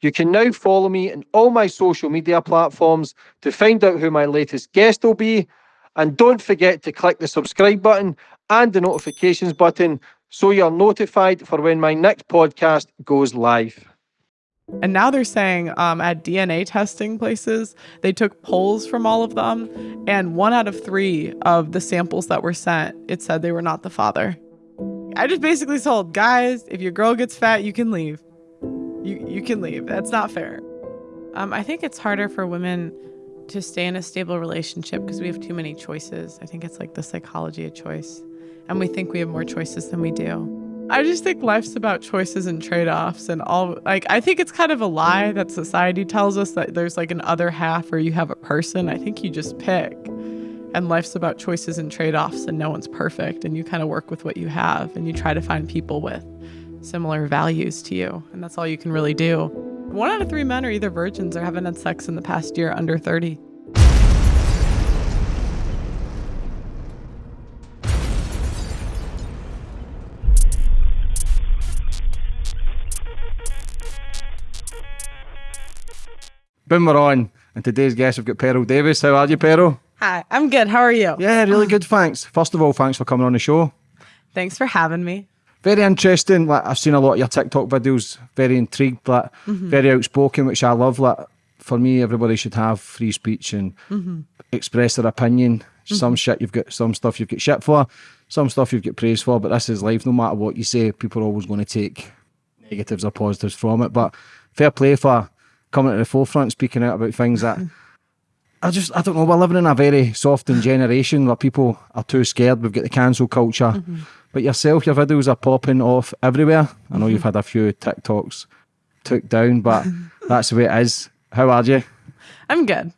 You can now follow me on all my social media platforms to find out who my latest guest will be. And don't forget to click the subscribe button and the notifications button so you're notified for when my next podcast goes live. And now they're saying um, at DNA testing places, they took polls from all of them, and one out of three of the samples that were sent, it said they were not the father. I just basically told guys, if your girl gets fat, you can leave. You you can leave. That's not fair. Um, I think it's harder for women to stay in a stable relationship because we have too many choices. I think it's like the psychology of choice, and we think we have more choices than we do. I just think life's about choices and trade-offs and all like I think it's kind of a lie that society tells us that there's like an other half or you have a person. I think you just pick. And life's about choices and trade-offs and no one's perfect and you kind of work with what you have and you try to find people with similar values to you and that's all you can really do. One out of 3 men are either virgins or haven't had sex in the past year under 30. Boom, we're on. And today's guest, we've got Pearl Davis. How are you, Pearl? Hi, I'm good. How are you? Yeah, really good, thanks. First of all, thanks for coming on the show. Thanks for having me. Very interesting. Like I've seen a lot of your TikTok videos. Very intrigued. Like Mm-hmm. very outspoken, which I love. Like for me, everybody should have free speech and Mm-hmm. express their opinion. Some shit you've got, some stuff you've got shit for, some stuff you've got praise for. But this is life. No matter what you say, people are always going to take negatives or positives from it. But fair play for coming to the forefront, speaking out about things that. I just, I don't know. We're living in a very softened generation where people are too scared. We've got the cancel culture. But yourself, your videos are popping off everywhere. I know you've had a few TikToks took down, but that's the way it is. How are you? I'm good.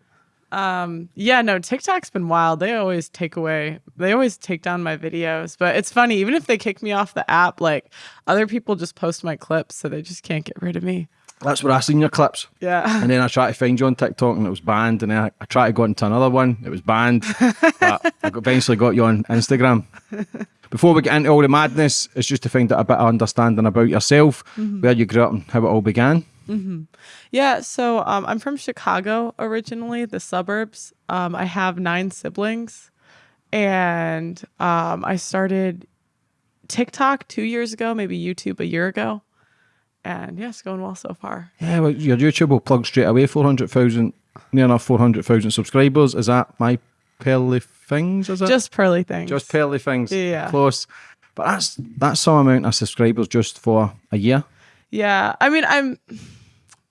Um, yeah, no, TikTok's been wild. They always take away, they always take down my videos. But it's funny, even if they kick me off the app, like other people just post my clips, so they just can't get rid of me. That's where I seen your clips. Yeah. And then I tried to find you on TikTok and it was banned. And then I, I tried to go into another one, it was banned. but I eventually got you on Instagram. Before we get into all the madness, it's just to find out a bit of understanding about yourself, where you grew up and how it all began. Yeah, so um, I'm from Chicago originally, the suburbs. Um, I have nine siblings, and um, I started TikTok two years ago, maybe YouTube a year ago, and yeah, it's going well so far. Yeah, well, your YouTube will plug straight away 400,000, near enough 400,000 subscribers. Is that my pearly things? Is it? Just pearly things. Just pearly things. Yeah. Close. But that's that's some amount of subscribers just for a year. yeah. I mean, I'm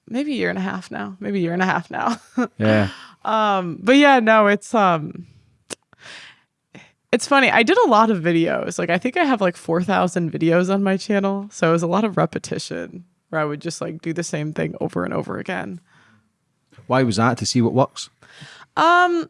maybe a year and a half now, maybe a year and a half now. Yeah. um, but yeah, no, it's um. It's funny. I did a lot of videos. Like I think I have like 4,000 videos on my channel. So it was a lot of repetition where I would just like do the same thing over and over again. Why was that? To see what works. Um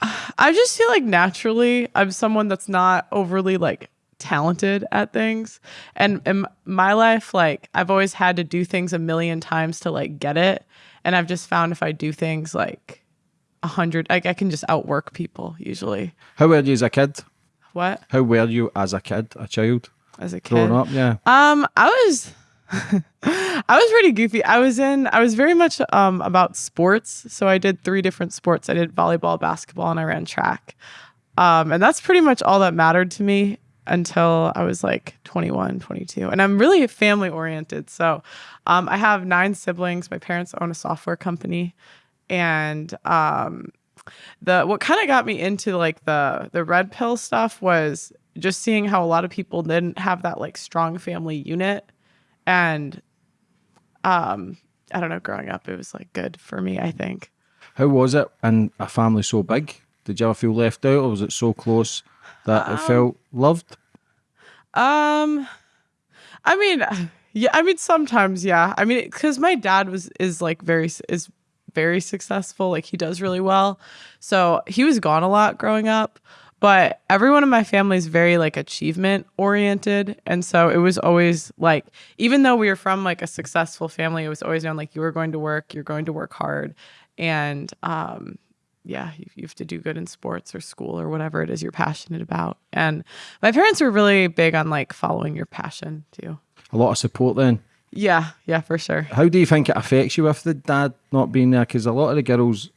I just feel like naturally I'm someone that's not overly like talented at things. And in my life like I've always had to do things a million times to like get it. And I've just found if I do things like a hundred like I can just outwork people usually. How were you as a kid? What? How were you as a kid, a child, As a kid. growing up? Yeah. Um, I was I was pretty goofy. I was in I was very much um about sports. So I did three different sports. I did volleyball, basketball, and I ran track. Um, and that's pretty much all that mattered to me until I was like 21, 22. And I'm really family oriented. So um, I have nine siblings. My parents own a software company. And um, the what kind of got me into like the the red pill stuff was just seeing how a lot of people didn't have that like strong family unit and um i don't know growing up it was like good for me i think. How was it? In a family so big? Did you ever feel left out, or was it so close that it felt loved? um i mean yeah i mean sometimes yeah. I mean because my dad was is like very is very successful like he does really well. So he was gone a lot growing up but everyone in my family is very like achievement oriented and so it was always like even though we were from like a successful family it was always known like you were going to work you're going to work hard and um yeah you, you have to do good in sports or school or whatever it is you're passionate about and my parents were really big on like following your passion too A lot of support then. Yeah, yeah, for sure. How do you think it affects you with the dad not being there? Because a lot of the girls,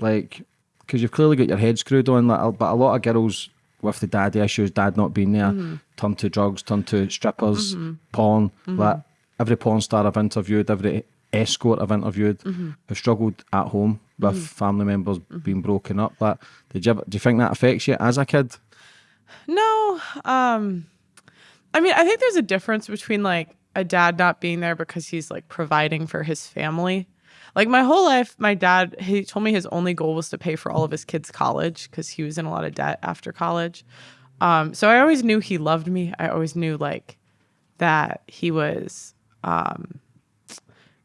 like, because you've clearly got your head screwed on, like, but a lot of girls with the daddy issues, dad not being there, mm-hmm. turn to drugs, turn to strippers, mm-hmm. porn. Mm-hmm. Like every porn star I've interviewed, every escort I've interviewed, have struggled at home with family members being broken up. Like, did you ever, do you think that affects you as a kid? No, um I mean, I think there's a difference between like a dad not being there because he's like providing for his family. Like my whole life, my dad, he told me his only goal was to pay for all of his kids' college because he was in a lot of debt after college. Um, so I always knew he loved me. I always knew like that he was um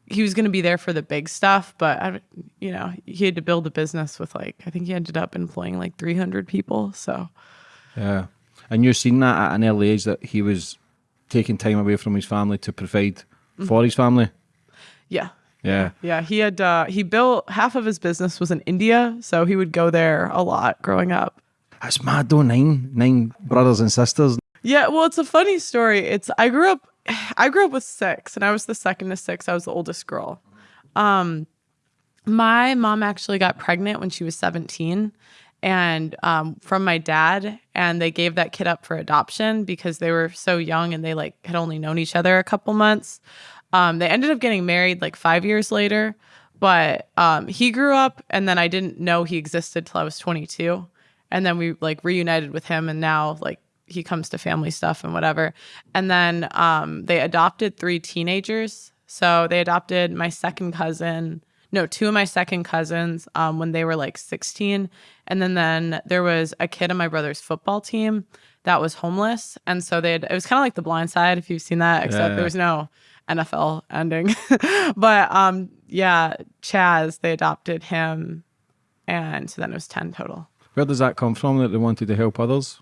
he was going to be there for the big stuff, but I, you know, he had to build a business with like I think he ended up employing like 300 people. So Yeah. And you're seeing that at an early age that he was taking time away from his family to provide for his family. yeah, Yeah. Yeah, he had uh he built half of his business was in India, so he would go there a lot growing up. That's mad though, nine nine brothers and sisters. Yeah, well, it's a funny story. It's I grew up I grew up with 6 and I was the second to 6. I was the oldest girl. Um my mom actually got pregnant when she was 17 and um, from my dad and they gave that kid up for adoption because they were so young and they like had only known each other a couple months um, they ended up getting married like five years later but um, he grew up and then i didn't know he existed till i was 22 and then we like reunited with him and now like he comes to family stuff and whatever and then um, they adopted three teenagers so they adopted my second cousin no, two of my second cousins um, when they were like 16. And then, then there was a kid on my brother's football team that was homeless. And so they had, it was kind of like the blind side, if you've seen that, except Yeah. there was no NFL ending. but um, yeah, Chaz, they adopted him. And so then it was 10 total. Where does that come from that they wanted to help others?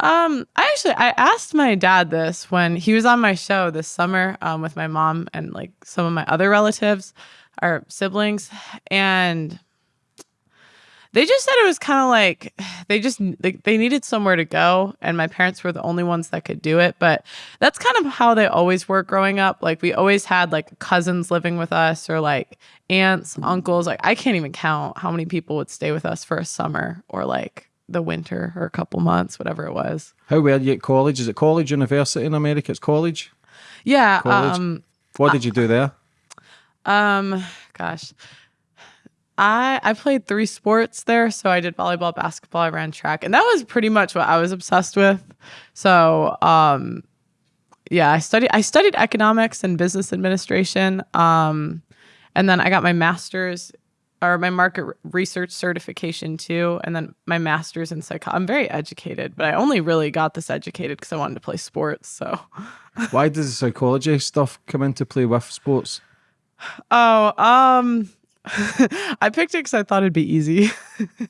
Um, I actually I asked my dad this when he was on my show this summer um, with my mom and like some of my other relatives, our siblings, and they just said it was kind of like they just like they needed somewhere to go, and my parents were the only ones that could do it. But that's kind of how they always were growing up. Like we always had like cousins living with us, or like aunts, uncles. Like I can't even count how many people would stay with us for a summer or like the winter or a couple months, whatever it was. How were you at college? Is it college, university in America? It's college. Yeah. College? Um. What did you do there? Um. Gosh. I I played three sports there, so I did volleyball, basketball, I ran track, and that was pretty much what I was obsessed with. So, um, yeah, I studied I studied economics and business administration, um, and then I got my master's or my market research certification too, and then my master's in psych. I'm very educated, but I only really got this educated because I wanted to play sports. So. Why does the psychology stuff come into play with sports? Oh, um, I picked it because I thought it'd be easy.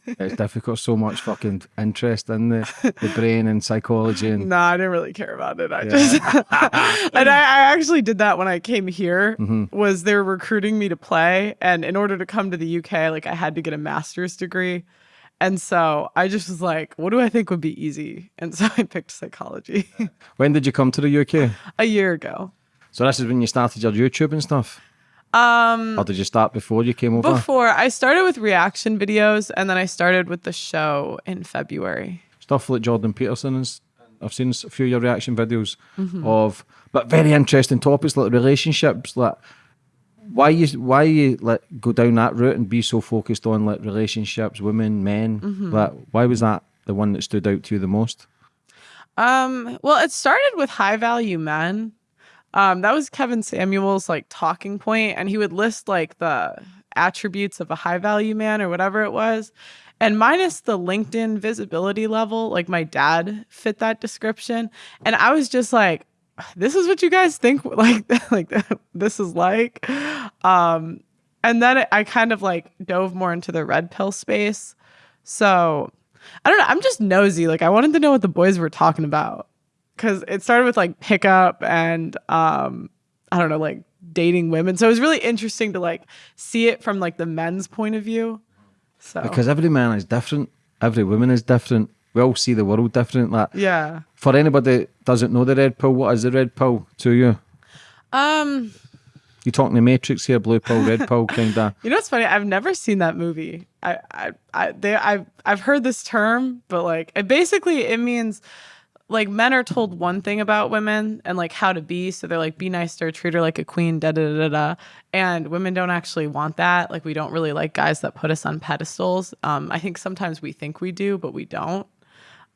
It's difficult. So much fucking interest in the, the brain and psychology and no, I didn't really care about it. I just, and I, I actually did that when I came here. Mm-hmm. Was they were recruiting me to play, and in order to come to the UK, like I had to get a master's degree, and so I just was like, what do I think would be easy? And so I picked psychology when did you come to the UK? a year ago. So this is when you started your YouTube and stuff, Um, or did you start before you came over? before I started with reaction videos, and then I started with the show in February. stuff like Jordan Peterson and I've seen a few of your reaction videos Mm-hmm. of, but very interesting topics like relationships. Like why you why you like go down that route and be so focused on like relationships, women, men. Mm-hmm. Like why was that the one that stood out to you the most? Um, well, it started with high value men. Um, that was Kevin Samuels' like talking point, and he would list like the attributes of a high value man or whatever it was. And minus the LinkedIn visibility level, like my dad fit that description. And I was just like, this is what you guys think like like this is like. Um, and then I kind of like dove more into the red pill space. So I don't know. I'm just nosy. Like I wanted to know what the boys were talking about because it started with like pickup and um, I don't know, like dating women. So it was really interesting to like see it from like the men's point of view. So Because every man is different, every woman is different. We all see the world different. Like yeah. for anybody that doesn't know the red pill, what is the red pill to you? Um, You talking the Matrix here, blue pill, red pill, kind of. you know what's funny? I've never seen that movie. I, I, I, they, I've, I've heard this term, but like, it basically it means like men are told one thing about women and like how to be. So they're like, be nice to her, treat her like a queen, da da da da. And women don't actually want that. Like, we don't really like guys that put us on pedestals. Um, I think sometimes we think we do, but we don't.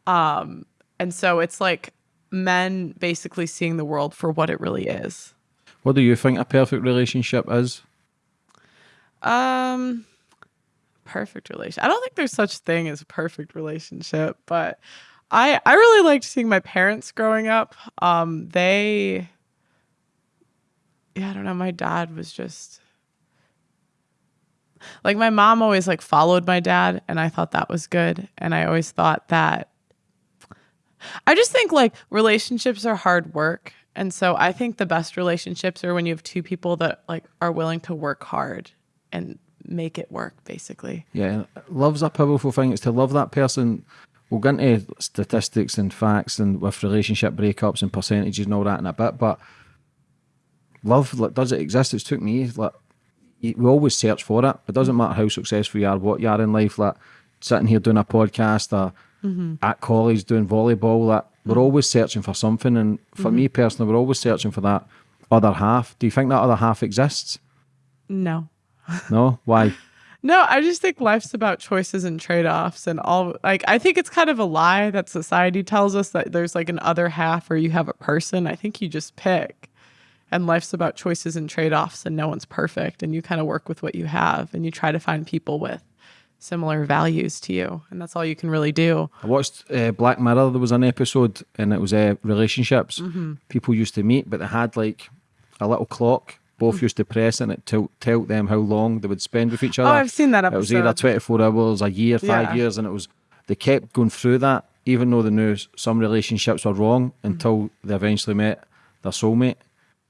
Um, and so it's like men basically seeing the world for what it really is. What do you think a perfect relationship is? Um, perfect relation. I don't think there's such thing as a perfect relationship, but I I really liked seeing my parents growing up. Um, they, yeah, I don't know. My dad was just like my mom always like followed my dad, and I thought that was good. And I always thought that I just think like relationships are hard work. And so I think the best relationships are when you have two people that like are willing to work hard and make it work basically. Yeah, love's a powerful thing. It's to love that person. We'll get into statistics and facts and with relationship breakups and percentages and all that in a bit, but love, like, does it exist? It's took me, like, we always search for it. It doesn't matter how successful you are, what you are in life, like, sitting here doing a podcast or mm-hmm. at college doing volleyball, like, we're mm-hmm. always searching for something. And for mm-hmm. me personally, we're always searching for that other half. Do you think that other half exists? No. No? Why? No, I just think life's about choices and trade-offs and all like I think it's kind of a lie that society tells us that there's like an other half or you have a person. I think you just pick. And life's about choices and trade-offs and no one's perfect and you kind of work with what you have and you try to find people with similar values to you and that's all you can really do. I watched uh, Black Mirror. There was an episode, and it was uh, relationships. Mm-hmm. People used to meet, but they had like a little clock. Both used to press, and it tell tell them how long they would spend with each other. Oh, I've seen that episode. It was either twenty four hours, a year, five Yeah. years, and it was they kept going through that, even though they knew some relationships were wrong until they eventually met their soulmate.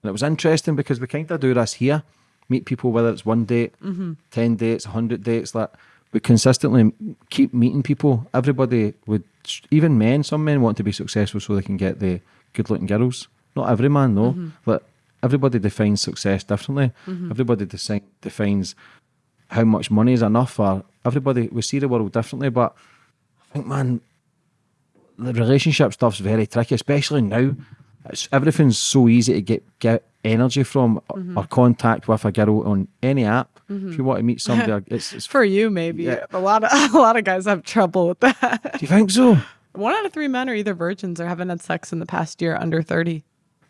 And it was interesting because we kind of do this here, meet people whether it's one date, Mm-hmm. ten dates, hundred dates, like we consistently keep meeting people. Everybody would, even men. Some men want to be successful so they can get the good-looking girls. Not every man, no. Mm-hmm. But everybody defines success differently. Mm-hmm. Everybody desi- defines how much money is enough. Or everybody we see the world differently. But I think, man, the relationship stuff's very tricky, especially now. It's, everything's so easy to get get energy from or- or mm-hmm. contact with a girl on any app. Mm-hmm. If you want to meet somebody, it's, it's For you maybe. Yeah. A lot of a lot of guys have trouble with that. Do you think so? One out of 3 men are either virgins or haven't had sex in the past year under 30.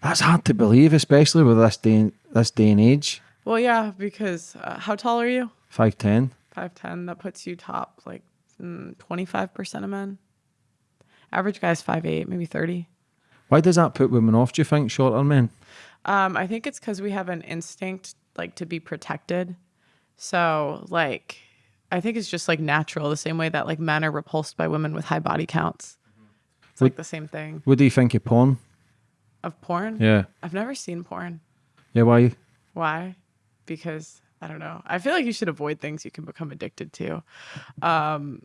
That's hard to believe, especially with this day and, this day and age. Well, yeah, because uh, how tall are you? Five ten. 5'10. That puts you top like mm, 25% of men. Average guy's 5'8, maybe 30. Why does that put women off? Do you think shorter men? Um, I think it's because we have an instinct like to be protected. So, like, I think it's just like natural, the same way that like men are repulsed by women with high body counts. It's like the same thing What do you think of porn? Of porn. Yeah, I've never seen porn. yeah. Why? Why? Because I don't know. I feel like you should avoid things you can become addicted to. Um,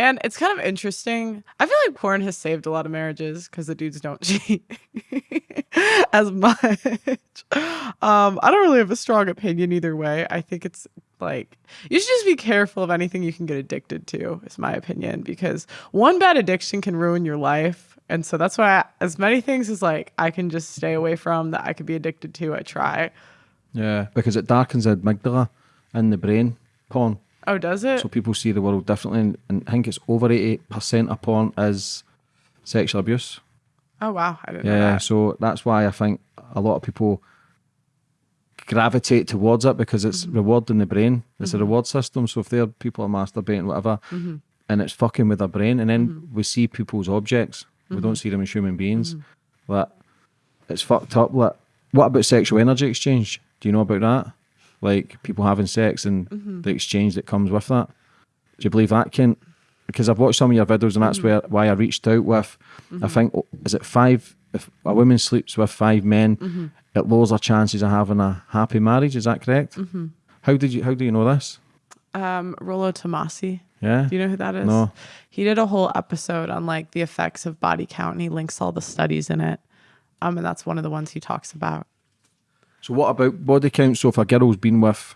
and it's kind of interesting. I feel like porn has saved a lot of marriages because the dudes don't cheat as much. Um, I don't really have a strong opinion either way. I think it's like you should just be careful of anything you can get addicted to, is my opinion, because one bad addiction can ruin your life. And so that's why, I, as many things as like I can just stay away from that I could be addicted to, I try. Yeah, because it darkens the amygdala in the brain. Porn, Oh, does it? so people see the world differently, and, and I think it's over eighty percent of porn is sexual abuse. oh, wow. I didn't know Yeah, that. so that's why I think a lot of people gravitate towards it because it's Mm-hmm. rewarding the brain. It's a reward system. So if they're people are masturbating, whatever, Mm-hmm. and it's fucking with their brain, and then we see people's objects, we Mm-hmm. don't see them as human beings. Like it's fucked up. Like what about sexual energy exchange? Do you know about that? Like people having sex and Mm-hmm. the exchange that comes with that. Do you believe that, Kent? Because I've watched some of your videos, and that's Mm-hmm. where why I reached out with. I think oh, is it five? If a woman sleeps with five men, Mm-hmm. it lowers her chances of having a happy marriage. Is that correct? Mm-hmm. How did you? How do you know this? Um, Rollo Tomasi. Yeah. Do you know who that is? No. He did a whole episode on like the effects of body count and he links all the studies in it. Um, and that's one of the ones he talks about. So what about body count? So if a girl's been with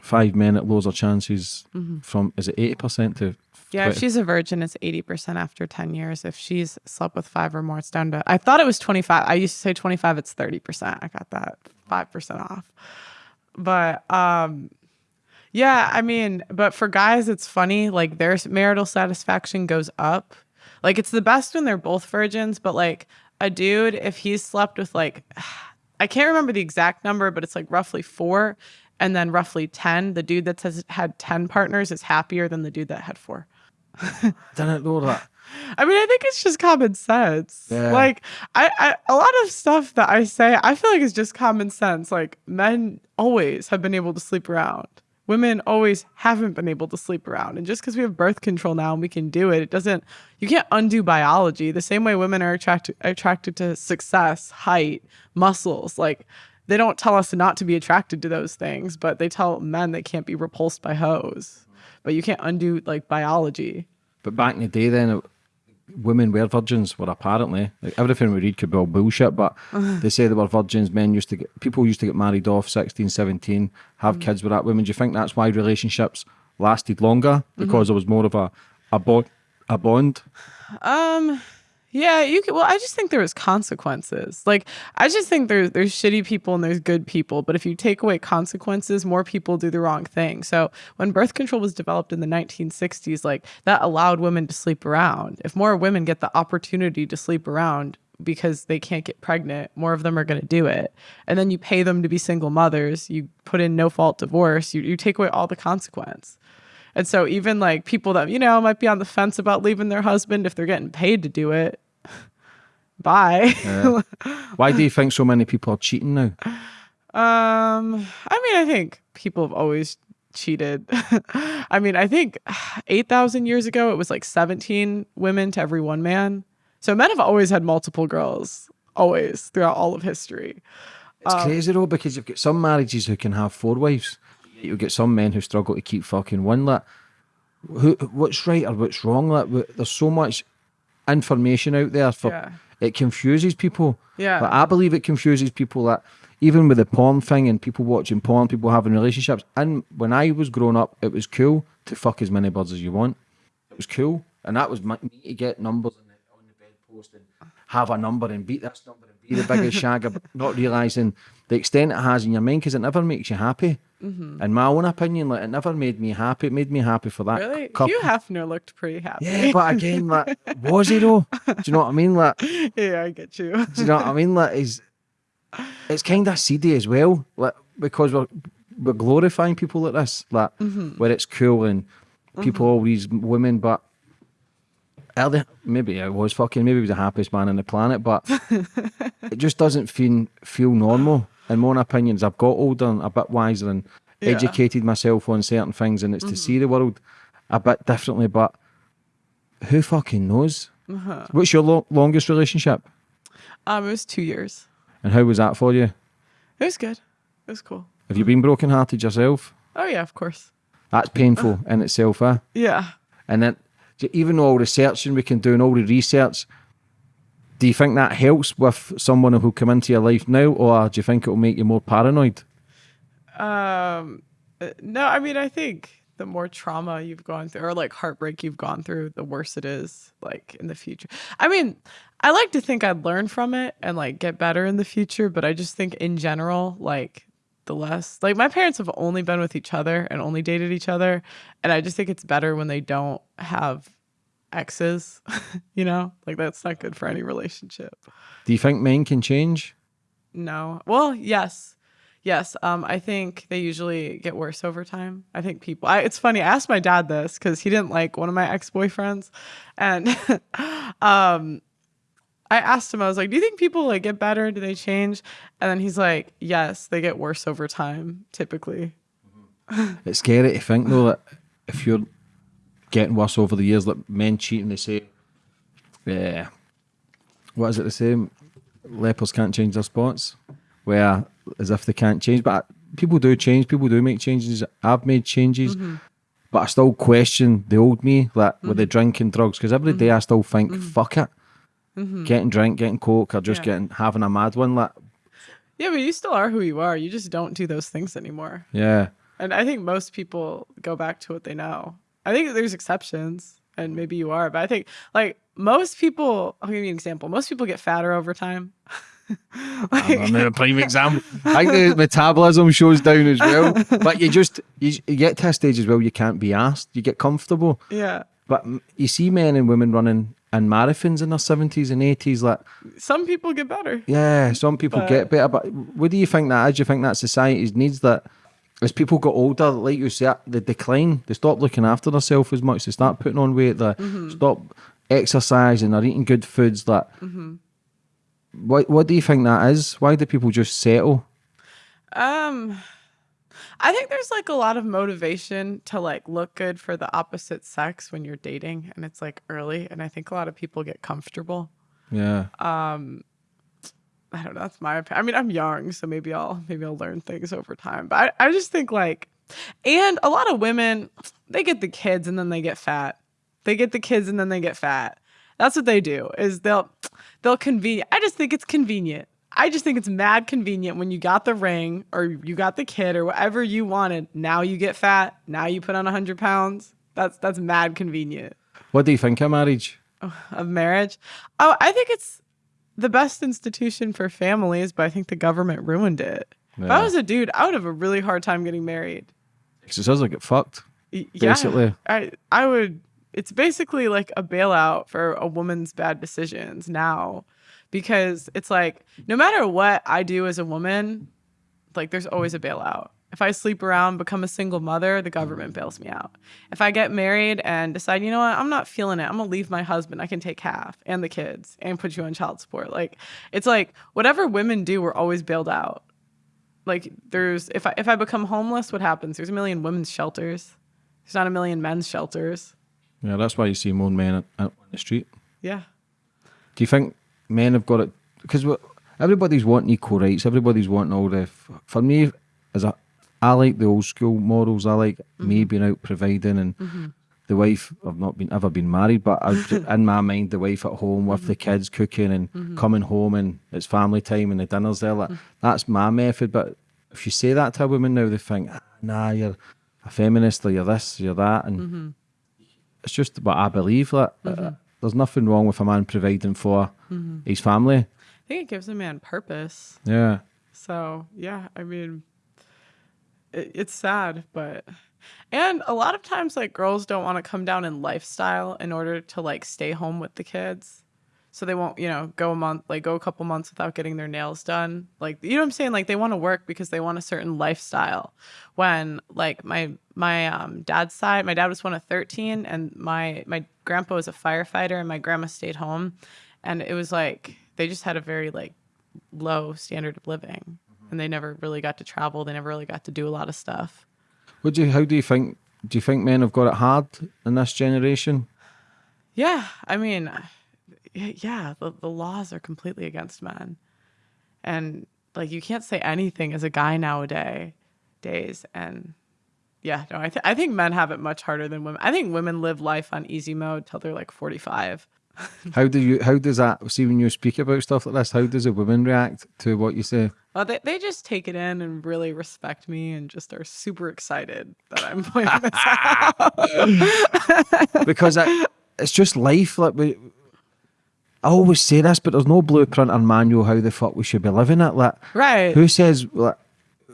five men, it lowers her chances from is it eighty percent to Yeah, if she's a virgin, it's 80% after 10 years. If she's slept with five or more, it's down to, I thought it was 25. I used to say 25, it's 30%. I got that 5% off. But, um, yeah, I mean, but for guys, it's funny. Like their marital satisfaction goes up. Like it's the best when they're both virgins, but like a dude, if he's slept with like, I can't remember the exact number, but it's like roughly four and then roughly 10. The dude that has had 10 partners is happier than the dude that had four. Didn't know that. I mean, I think it's just common sense. Yeah. Like, I, I, a lot of stuff that I say, I feel like it's just common sense. Like, men always have been able to sleep around. Women always haven't been able to sleep around. And just because we have birth control now and we can do it, it doesn't, you can't undo biology. The same way women are attracted attracted to success, height, muscles. Like, they don't tell us not to be attracted to those things, but they tell men they can't be repulsed by hoes. But you can't undo like biology. But back in the day, then women were virgins. Were apparently like everything we read could be all bullshit. But they say they were virgins. Men used to get people used to get married off 16, 17, have kids with that women. Do you think that's why relationships lasted longer because there was more of a a bond a bond? Um, yeah, you could. Well, I just think there was consequences. Like, I just think there's there's shitty people and there's good people. But if you take away consequences, more people do the wrong thing. So when birth control was developed in the 1960s, like that allowed women to sleep around. If more women get the opportunity to sleep around because they can't get pregnant, more of them are going to do it. And then you pay them to be single mothers. You put in no fault divorce. You you take away all the consequence. And so even like people that, you know, might be on the fence about leaving their husband if they're getting paid to do it. Bye. Why do you think so many people are cheating now? um, I mean, I think people have always cheated. I mean, I think 8,000 years ago it was like 17 women to every one man. So men have always had multiple girls, always throughout all of history. It's crazy though because you've got some marriages who can have four wives. You've got some men who struggle to keep fucking one. Like, who, what's right or what's wrong? Like, there's so much information out there for Yeah. It confuses people. Yeah. But I believe it confuses people that even with the porn thing and people watching porn, people having relationships. And when I was growing up, it was cool to fuck as many birds as you want. It was cool, and that was my, me to get numbers on the, on the bedpost and have a number and beat this number and be the biggest shagger, but not realizing the extent it has in your mind because it never makes you happy. Mm-hmm. In my own opinion, like it never made me happy. It made me happy for that Really? couple. Hugh Hefner looked pretty happy. Yeah, but again, like, was he though? Do you know what I mean? Like, yeah, I get you. Do you know what I mean? Like, is it's kind of seedy as well, like because we're we're glorifying people like this, like mm-hmm. where it's cool and people mm-hmm. all these women, but early, maybe I was fucking, maybe he was the happiest man on the planet, but it just doesn't feel feel normal. In my own opinions, I've got older and a bit wiser and Yeah. educated myself on certain things, and it's to see the world a bit differently. But who fucking knows? What's your lo- longest relationship, Um, it was two years. and how was that for you? It was good. It was cool. Have you been broken-hearted yourself? Oh yeah, of course. That's painful in itself, eh? Yeah. And then, even all the searching we can do and all the research, do you think that helps with someone who come into your life now, or do you think it will make you more paranoid? Um, no, I mean, I think the more trauma you've gone through, or like heartbreak you've gone through, the worse it is. Like in the future. I mean, I like to think I'd learn from it and like get better in the future, but I just think in general, like the less like my parents have only been with each other and only dated each other, and I just think it's better when they don't have exes. you know, like that's not good for any relationship. Do you think men can change? No. Well, yes. Yes. Um, I think they usually get worse over time. I think people I, it's funny, I asked my dad this because he didn't like one of my ex-boyfriends. And um I asked him, I was like, Do you think people like get better? Do they change? And then he's like, Yes, they get worse over time, typically. It's scary to think though that if you're getting worse over the years, like men cheating, they say, yeah, what is it they say? Lepers can't change their spots, where as if they can't change, but people do change. People do make changes. I've made changes, mm-hmm. but I still question the old me, like with the mm-hmm. drinking drugs, because every day I still think, mm-hmm. fuck it, getting drink, getting coke, or just Yeah. getting having a mad one, like Yeah, but you still are who you are. You just don't do those things anymore. Yeah. And I think most people go back to what they know. I think there's exceptions, and maybe you are, but I think like most people. I'll give you an example. Most people get fatter over time. like, I'm a prime example. I think the metabolism shows down as well. But you just you, you get to a stage as well. You can't be asked. You get comfortable. Yeah. But you see men and women running in marathons in their seventies and eighties. Like some people get better. Yeah, some people but, get better. But what do you think that is? Do you think that society needs that? As people get older, like you said, the decline. They stop looking after themselves as much. They start putting on weight. They mm-hmm. stop exercising. They're eating good foods. That. Mm-hmm. What What do you think that is? Why do people just settle? Um. I think there's like a lot of motivation to like look good for the opposite sex when you're dating and it's like early and I think a lot of people get comfortable. Yeah. Um I don't know, that's my opinion. I mean, I'm young, so maybe I'll maybe I'll learn things over time. But I, I just think like and a lot of women, they get the kids and then they get fat. They get the kids and then they get fat. That's what they do. Is they'll they'll convenient. I just think it's convenient. I just think it's mad convenient when you got the ring or you got the kid or whatever you wanted. Now you get fat. Now you put on 100 pounds. That's that's mad convenient. What do you think of marriage? of marriage? Oh, I think it's the best institution for families, but I think the government ruined it. Yeah. If I was a dude, I would have a really hard time getting married. Because it sounds like it fucked. Basically. Yeah, I I would. It's basically like a bailout for a woman's bad decisions now because it's like no matter what I do as a woman, like there's always a bailout. If I sleep around, become a single mother, the government mm. bails me out. If I get married and decide, you know what, I'm not feeling it, I'm gonna leave my husband, I can take half and the kids and put you on child support. Like it's like whatever women do, we're always bailed out. Like there's if I if I become homeless, what happens? There's a million women's shelters. There's not a million men's shelters. Yeah, that's why you see more men on the street. Yeah. Do you think men have got it because everybody's wanting equal rights. Everybody's wanting all the. For me, as a, I like the old school models. I like mm-hmm. me being out providing and mm-hmm. the wife. I've not been ever been married, but I, in my mind, the wife at home with mm-hmm. the kids cooking and mm-hmm. coming home and it's family time and the dinners there. Like, mm. that's my method. But if you say that to a woman now, they think, ah, nah, you're a feminist or you're this, or you're that, and mm-hmm. it's just what I believe. Like, uh, there's nothing wrong with a man providing for mm-hmm. his family. I think it gives a man purpose. Yeah. So yeah, I mean, it, it's sad, but and a lot of times like girls don't want to come down in lifestyle in order to like stay home with the kids. So they won't you know go a month like go a couple months without getting their nails done. Like you know what i'm saying? Like they want to work because they want a certain lifestyle. When like my my um, dad's side my dad was one of 13 and my my grandpa was a firefighter and my grandma stayed home. And it was like they just had a very like low standard of living. And they never really got to travel they never really got to do a lot of stuff what do you how do you think do you think men have got it hard in this generation yeah i mean yeah, the, the laws are completely against men. And like you can't say anything as a guy nowadays days and yeah, no, I, th- I think men have it much harder than women. I think women live life on easy mode till they're like 45. How do you how does that see when you speak about stuff like this how does a woman react to what you say well they, they just take it in and really respect me and just are super excited that i'm pointing this out because I, it's just life like we I always say this, but there's no blueprint or manual how the fuck we should be living it. Like, right? Who says like,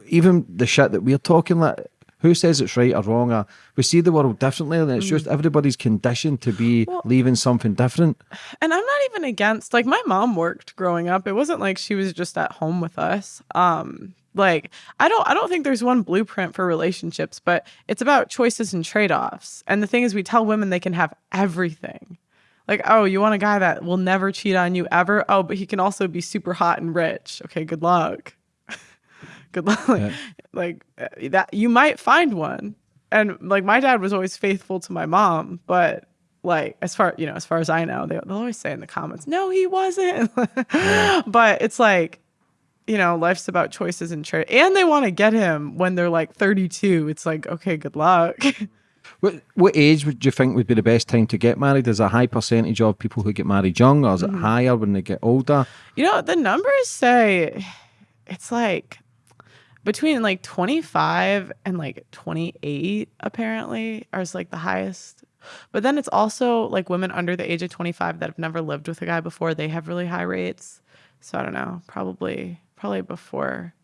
even the shit that we're talking like? Who says it's right or wrong? Or we see the world differently, and it's mm. just everybody's conditioned to be well, leaving something different. And I'm not even against. Like my mom worked growing up. It wasn't like she was just at home with us. Um, like i don't i don't think there's one blueprint for relationships but it's about choices and trade-offs and the thing is we tell women they can have everything like, oh, you want a guy that will never cheat on you ever? Oh, but he can also be super hot and rich. Okay, good luck. good luck. Yeah. Like uh, that, you might find one. And like my dad was always faithful to my mom, but like as far you know, as far as I know, they, will always say in the comments, "No, he wasn't." yeah. But it's like you know, life's about choices and trade. And they want to get him when they're like 32. It's like, okay, good luck. What what age would you think would be the best time to get married? Is a high percentage of people who get married young, or is it mm. higher when they get older? You know, the numbers say it's like between like 25 and like 28 apparently are like the highest but then it's also like women under the age of 25 that have never lived with a guy before they have really high rates so i don't know probably probably before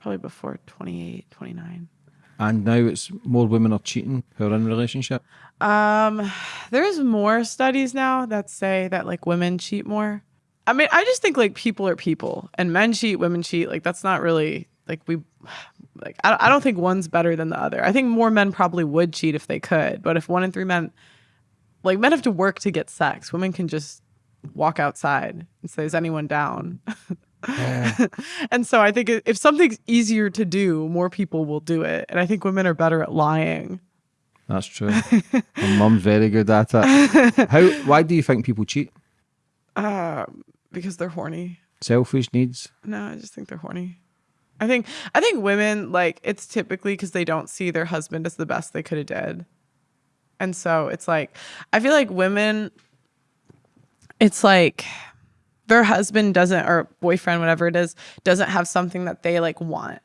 probably before 28 29 And now it's more women are cheating who are in a relationship. Um, there's more studies now that say that like women cheat more. I mean, I just think like people are people, and men cheat, women cheat. Like that's not really like we like. I I don't think one's better than the other. I think more men probably would cheat if they could, but if one in three men, like men have to work to get sex, women can just walk outside and say, "Is anyone down?" and so I think if something's easier to do, more people will do it. And I think women are better at lying. That's true. My mum's very good at it. How? Why do you think people cheat? Um, because they're horny. Selfish needs. No, I just think they're horny. I think I think women like it's typically because they don't see their husband as the best they could have did, and so it's like I feel like women. It's like their husband doesn't or boyfriend whatever it is doesn't have something that they like want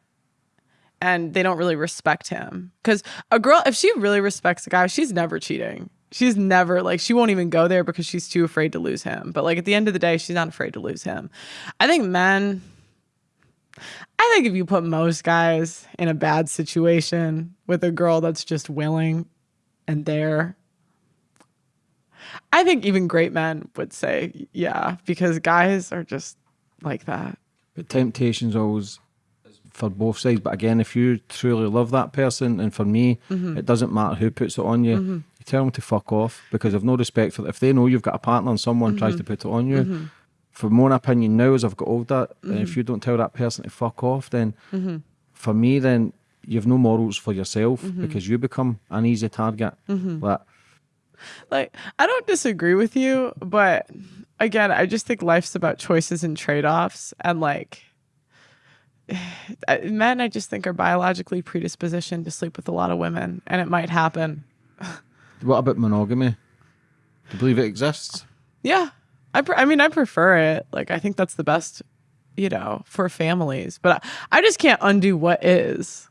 and they don't really respect him because a girl if she really respects a guy she's never cheating she's never like she won't even go there because she's too afraid to lose him. But like at the end of the day she's not afraid to lose him. I think men i think if you put most guys in a bad situation with a girl that's just willing and there i think even great men would say yeah because guys are just like that. But temptation's always for both sides. But again, if you truly love that person, and for me, mm-hmm. it doesn't matter who puts it on you. You tell them to fuck off because I've no respect for. If they know you've got a partner and someone tries to mm-hmm. put it on you, mm-hmm. for my own opinion now, as I've got older, and if mm-hmm. you don't tell that person to fuck off, then for me, then you've no morals for yourself because you become an easy target. Like, like I don't disagree with you, but again, I just think life's about choices and trade-offs and like men I just think are biologically predispositioned to sleep with a lot of women and it might happen. what about monogamy? Do you believe it exists? Yeah. I I mean I prefer it. Like I think that's the best, you know, for families, but I, I just can't undo what is.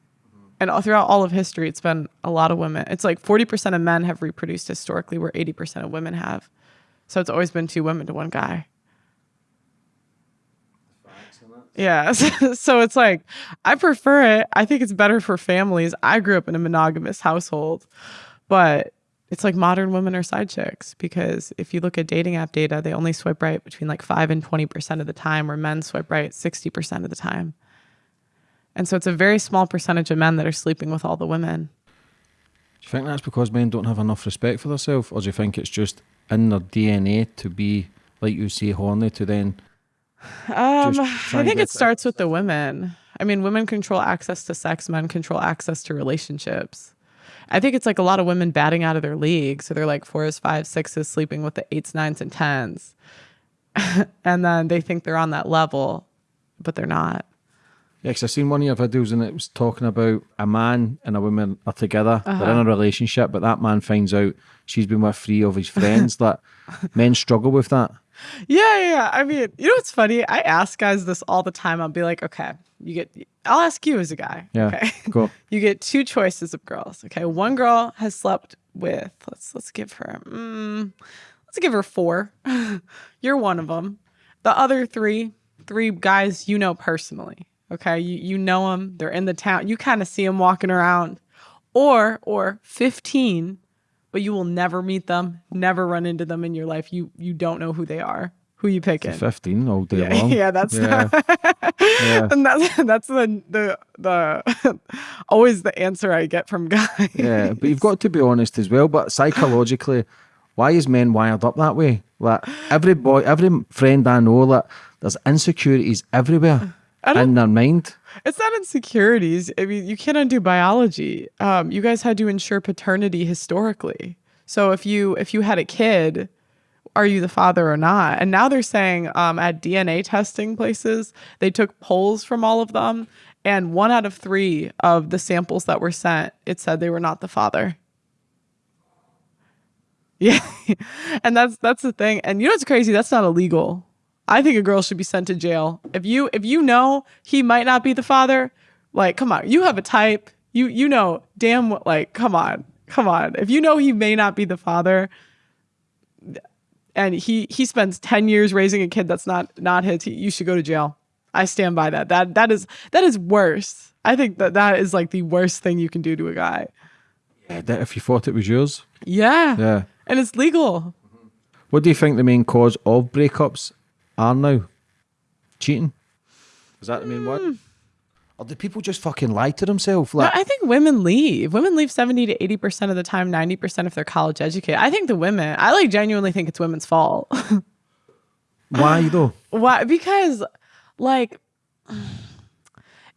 And all, throughout all of history, it's been a lot of women. It's like 40% of men have reproduced historically, where 80% of women have. So it's always been two women to one guy. Yeah. So it's like, I prefer it. I think it's better for families. I grew up in a monogamous household, but it's like modern women are side chicks because if you look at dating app data, they only swipe right between like 5 and 20% of the time, where men swipe right 60% of the time. And so it's a very small percentage of men that are sleeping with all the women. Do you think that's because men don't have enough respect for themselves, or do you think it's just in their DNA to be, like you say, horny to then? Um, I think it starts with the women. I mean, women control access to sex, men control access to relationships. I think it's like a lot of women batting out of their league. So they're like fours, fives, sixes, sleeping with the eights, nines, and tens. and then they think they're on that level, but they're not. Yeah, 'cause I've seen one of your videos and it was talking about a man and a woman are together, they're in a uh-huh. relationship, but that man finds out she's been with three of his friends. that men struggle with that. Yeah, yeah, yeah. I mean, you know what's funny? I ask guys this all the time. I'll be like, okay, you get, I'll ask you as a guy. Yeah, Okay. go. you get two choices of girls. Okay. One girl has slept with, let's, let's give her, mm, let's give her four. You're one of them. The other three, three guys you know personally. Okay. You, you know them. They're in the town. You kind of see them walking around. Or, or 15 but you will never meet them, never run into them in your life. You you don't know who they are. Who you picking? 15 all day Yeah, long. yeah, that's Yeah. Yeah. and that's that's the the the always the answer I get from guys. Yeah, but you've got to be honest as well. But psychologically, why is men wired up that way? Like every boy, every friend I know, like there's insecurities everywhere in their mind. It's not insecurities. I mean, you can't undo biology. Um, you guys had to ensure paternity historically. So if you if you had a kid, are you the father or not? And now they're saying um, at DNA testing places, they took polls from all of them, and one out of three of the samples that were sent, it said they were not the father. Yeah, and that's that's the thing. And you know what's crazy? That's not illegal. I think a girl should be sent to jail. If you if you know he might not be the father, like come on, you have a type. You you know damn what like come on. Come on. If you know he may not be the father and he he spends 10 years raising a kid that's not not his, he, you should go to jail. I stand by that. That that is that is worse. I think that that is like the worst thing you can do to a guy. Yeah, that if you thought it was yours. Yeah. Yeah. And it's legal. What do you think the main cause of breakups are now? Cheating? Is that the main one? Or do people just fucking lie to themselves? No, Like, I think women leave. Women leave 70 to 80% of the time, 90% if they're college educated. I think the women, I like genuinely think it's women's fault. why though? Why? Because like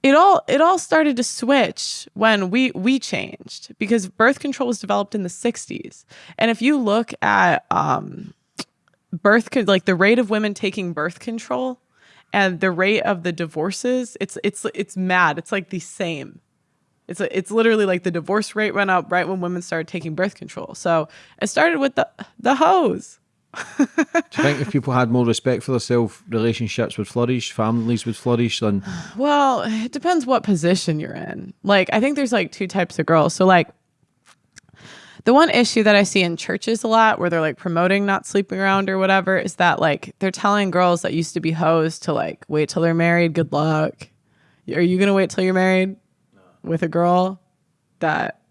it all it all started to switch when we we changed because birth control was developed in the 60s. And if you look at um birth like the rate of women taking birth control and the rate of the divorces, it's it's it's mad. It's like the same. It's it's literally like the divorce rate went up right when women started taking birth control. So it started with the the hose. Do you think if people had more respect for themselves, relationships would flourish, families would flourish, and Well, it depends what position you're in. Like, I think there's like two types of girls. So, like, the one issue that I see in churches a lot where they're like promoting not sleeping around or whatever is that like they're telling girls that used to be hoes to like wait till they're married. Good luck. Are you going to wait till you're married with a girl that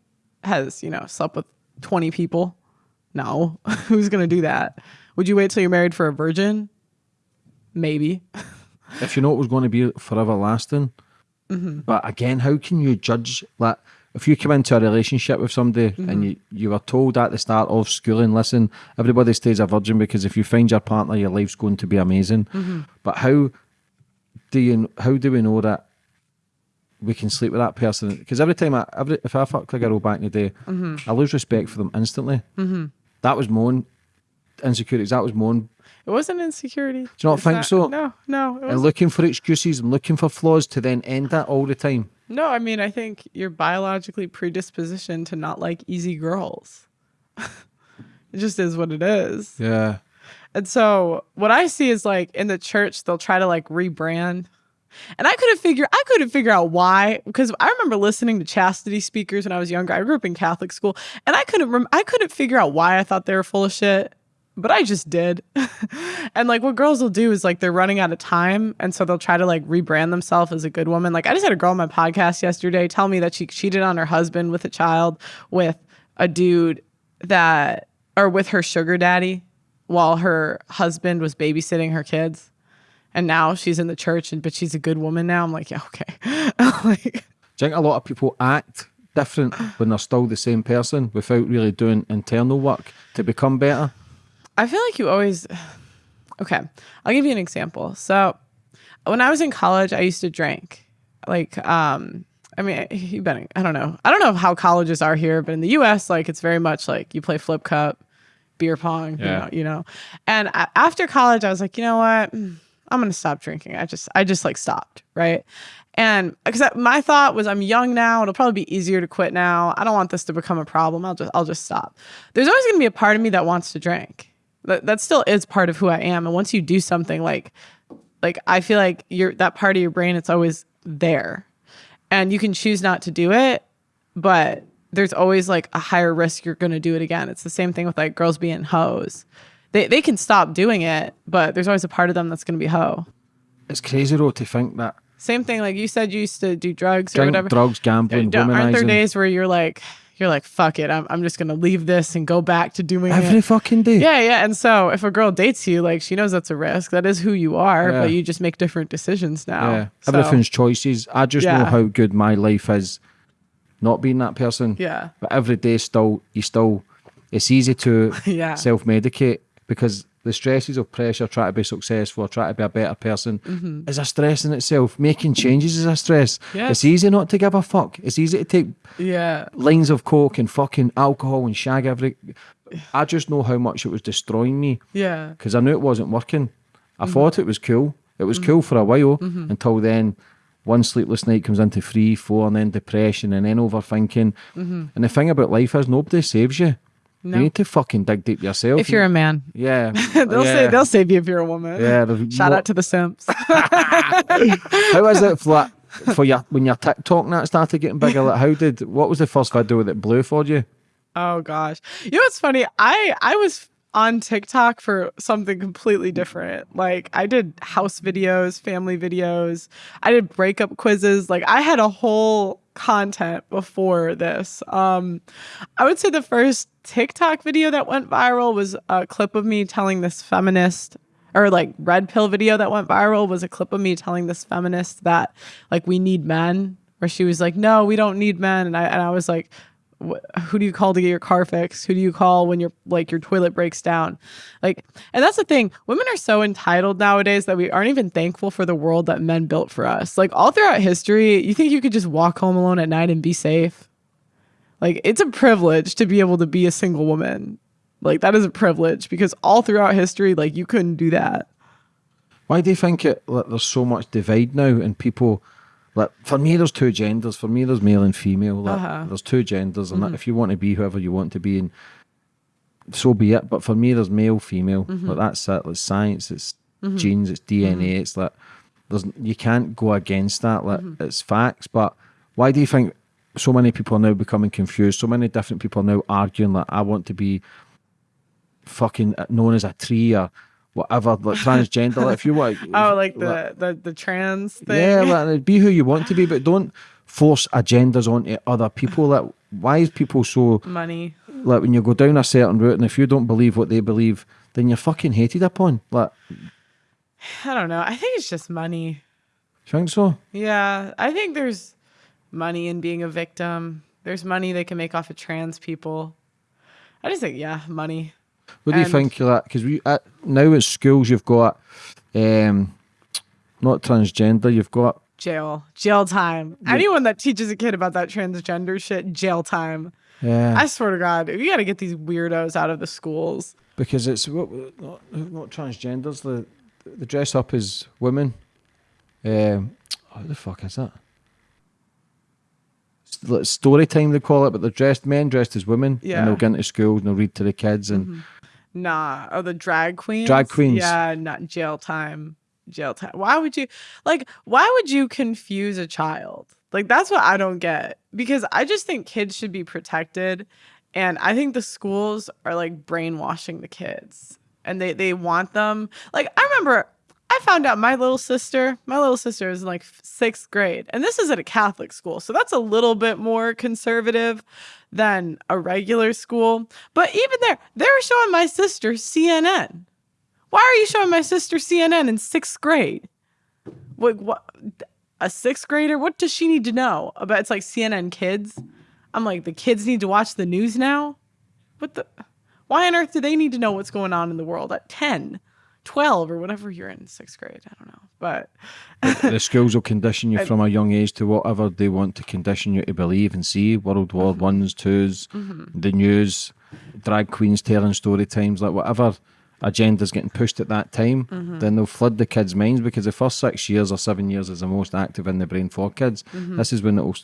has, you know, slept with 20 people? No. Who's going to do that? Would you wait till you're married for a virgin? Maybe. if you know it was going to be forever lasting. Mm-hmm. But again, how can you judge like if you come into a relationship with somebody Mm-hmm. and you, you were told at the start of schooling, listen, everybody stays a virgin because if you find your partner, your life's going to be amazing. Mm-hmm. But how do you how do we know that we can sleep with that person? Because every time I every if I fucked a girl back in the day, Mm-hmm. I lose respect for them instantly. That was my own insecurities. That was my own It wasn't insecurity. Do you not think so? No, no. And looking for excuses and looking for flaws to then end that all the time. no, I mean, I think you're biologically predispositioned to not like easy girls. it just is what it is. Yeah. And so what I see is like in the church, they'll try to like rebrand. And I couldn't figure I couldn't figure out why because I remember listening to chastity speakers when I was younger. I grew up in Catholic school, and I couldn't rem- I couldn't figure out why I thought they were full of shit, but I just did. and like what girls will do is like they're running out of time, and so they'll try to like rebrand themselves as a good woman. Like I just had a girl on my podcast yesterday tell me that she cheated on her husband with a child with a dude that or with her sugar daddy while her husband was babysitting her kids. And now she's in the church, and but she's a good woman now. I'm like, yeah, okay. like, Do you think a lot of people act different when they're still the same person without really doing internal work to become better? I feel like you always. Okay, I'll give you an example. So, when I was in college, I used to drink. Like, um, I mean, you been. I don't know. I don't know how colleges are here, but in the U.S., like, it's very much like you play flip cup, beer pong. You Yeah. know, you know. And after college, I was like, you know what? Mm, I'm gonna stop drinking. I just, I just like stopped, right? And because my thought was, I'm young now. It'll probably be easier to quit now. I don't want this to become a problem. I'll just, I'll just stop. There's always gonna be a part of me that wants to drink. That, that still is part of who I am. And once you do something like, like I feel like you're that part of your brain, it's always there, and you can choose not to do it, but there's always like a higher risk you're gonna do it again. It's the same thing with like girls being hoes. They they can stop doing it, but there's always a part of them that's gonna be hoe. It's crazy though to think that Same thing, like you said, you used to do drugs or whatever. drugs, gambling, Aren't there days where you're like, you're like, fuck it, I'm, I'm just gonna leave this and go back to doing every it. fucking day. Yeah, yeah. And so if a girl dates you, like she knows that's a risk. That is who you are, Yeah. but you just make different decisions now. Yeah. So, Everything's choices. I just know how good my life is not being that person. Yeah. But every day still you still it's easy to Yeah. self medicate because the stresses of pressure, trying to be successful, trying to be a better person, mm-hmm. is a stress in itself. Making changes is a stress. Yes. It's easy not to give a fuck. It's easy to take Yeah. lines of coke and fucking alcohol and shag every. I just know how much it was destroying me Yeah. because I knew it wasn't working. I mm-hmm. thought it was cool. It was cool for a while mm-hmm. until then. One sleepless night comes into three, four, and then depression, and then overthinking. And the thing about life is nobody saves you. No. You need to fucking dig deep yourself. If you're a man, yeah, they'll yeah. say they'll save you if you're a woman. yeah. Shout out to the simps. was it for, for your when your TikTok and that started getting bigger? Like, how did what was the first video that blew for you? Oh gosh. You know what's funny? I I was on TikTok for something completely different. Like I did house videos, family videos. I did breakup quizzes. Like I had a whole content before this. Um I would say the first TikTok video that went viral was a clip of me telling this feminist or like red pill video that went viral was a clip of me telling this feminist that like we need men where she was like no we don't need men and I and I was like who do you call to get your car fixed? Who do you call when your like your toilet breaks down? Like and that's the thing. Women are so entitled nowadays that we aren't even thankful for the world that men built for us. Like all throughout history you think you could just walk home alone at night and be safe? Like it's a privilege to be able to be a single woman. Like that is a privilege because all throughout history like you couldn't do that. Why do you think it? Like, there's so much divide now, and people. Like for me, there's two genders. For me, there's male and female. Like, Uh-huh. There's two genders, and like, if you want to be whoever you want to be, and so be it. But for me, there's male, female. Mm-hmm. Like that's it. It's science. It's mm-hmm. genes. It's DNA. It's like there's you can't go against that. Like it's facts. But why do you think so many people are now becoming confused? So many different people are now arguing like I want to be fucking known as a tree or whatever, like transgender. like if you want, oh like the the, the trans thing yeah, like, be who you want to be, but don't force agendas onto other people. Like, why is people so money like when you go down a certain route, and if you don't believe what they believe, then you're fucking hated upon. Like, i don't know i think it's just money you think so? yeah i think there's money in being a victim there's money they can make off of trans people i just think yeah money What do you And- think of that? Because we at, now at schools you've got um, not transgender, you've got jail jail time anyone that teaches a kid about that transgender shit jail time yeah, i swear to god you got to get these weirdos out of the schools because it's what not, not transgenders. The the dress up as women. Um, what the fuck is that? Story time they call it, but they're dressed men dressed as women. Yeah. and they'll get into schools and they'll read to the kids and Nah. Oh, the drag queens. Drag queens. Yeah, not jail time. Jail time. Why would you like? Why would you confuse a child? Like that's what I don't get. Because I just think kids should be protected, and I think the schools are like brainwashing the kids, and they they want them. Like I remember. I found out my little sister, my little sister is in like sixth grade, and this is at a Catholic school. So that's a little bit more conservative than a regular school. But even there, they were showing my sister CNN. Why are you showing my sister CNN in sixth grade? Like what? A sixth grader? What does she need to know about? It's like CNN Kids. I'm like, the kids need to watch the news now. What the? Why on earth do they need to know what's going on in the world at 10, 12, or whatever you're in sixth grade? I don't know, but the schools will condition you from a young age to whatever they want to condition you to believe and see. World War Mm-hmm. Ones, twos, the news, drag queens telling story times, like whatever agenda's getting pushed at that time, Mm-hmm. then they'll flood the kids' minds because the first six years or seven years is the most active in the brain for kids. Mm-hmm. This is when it'll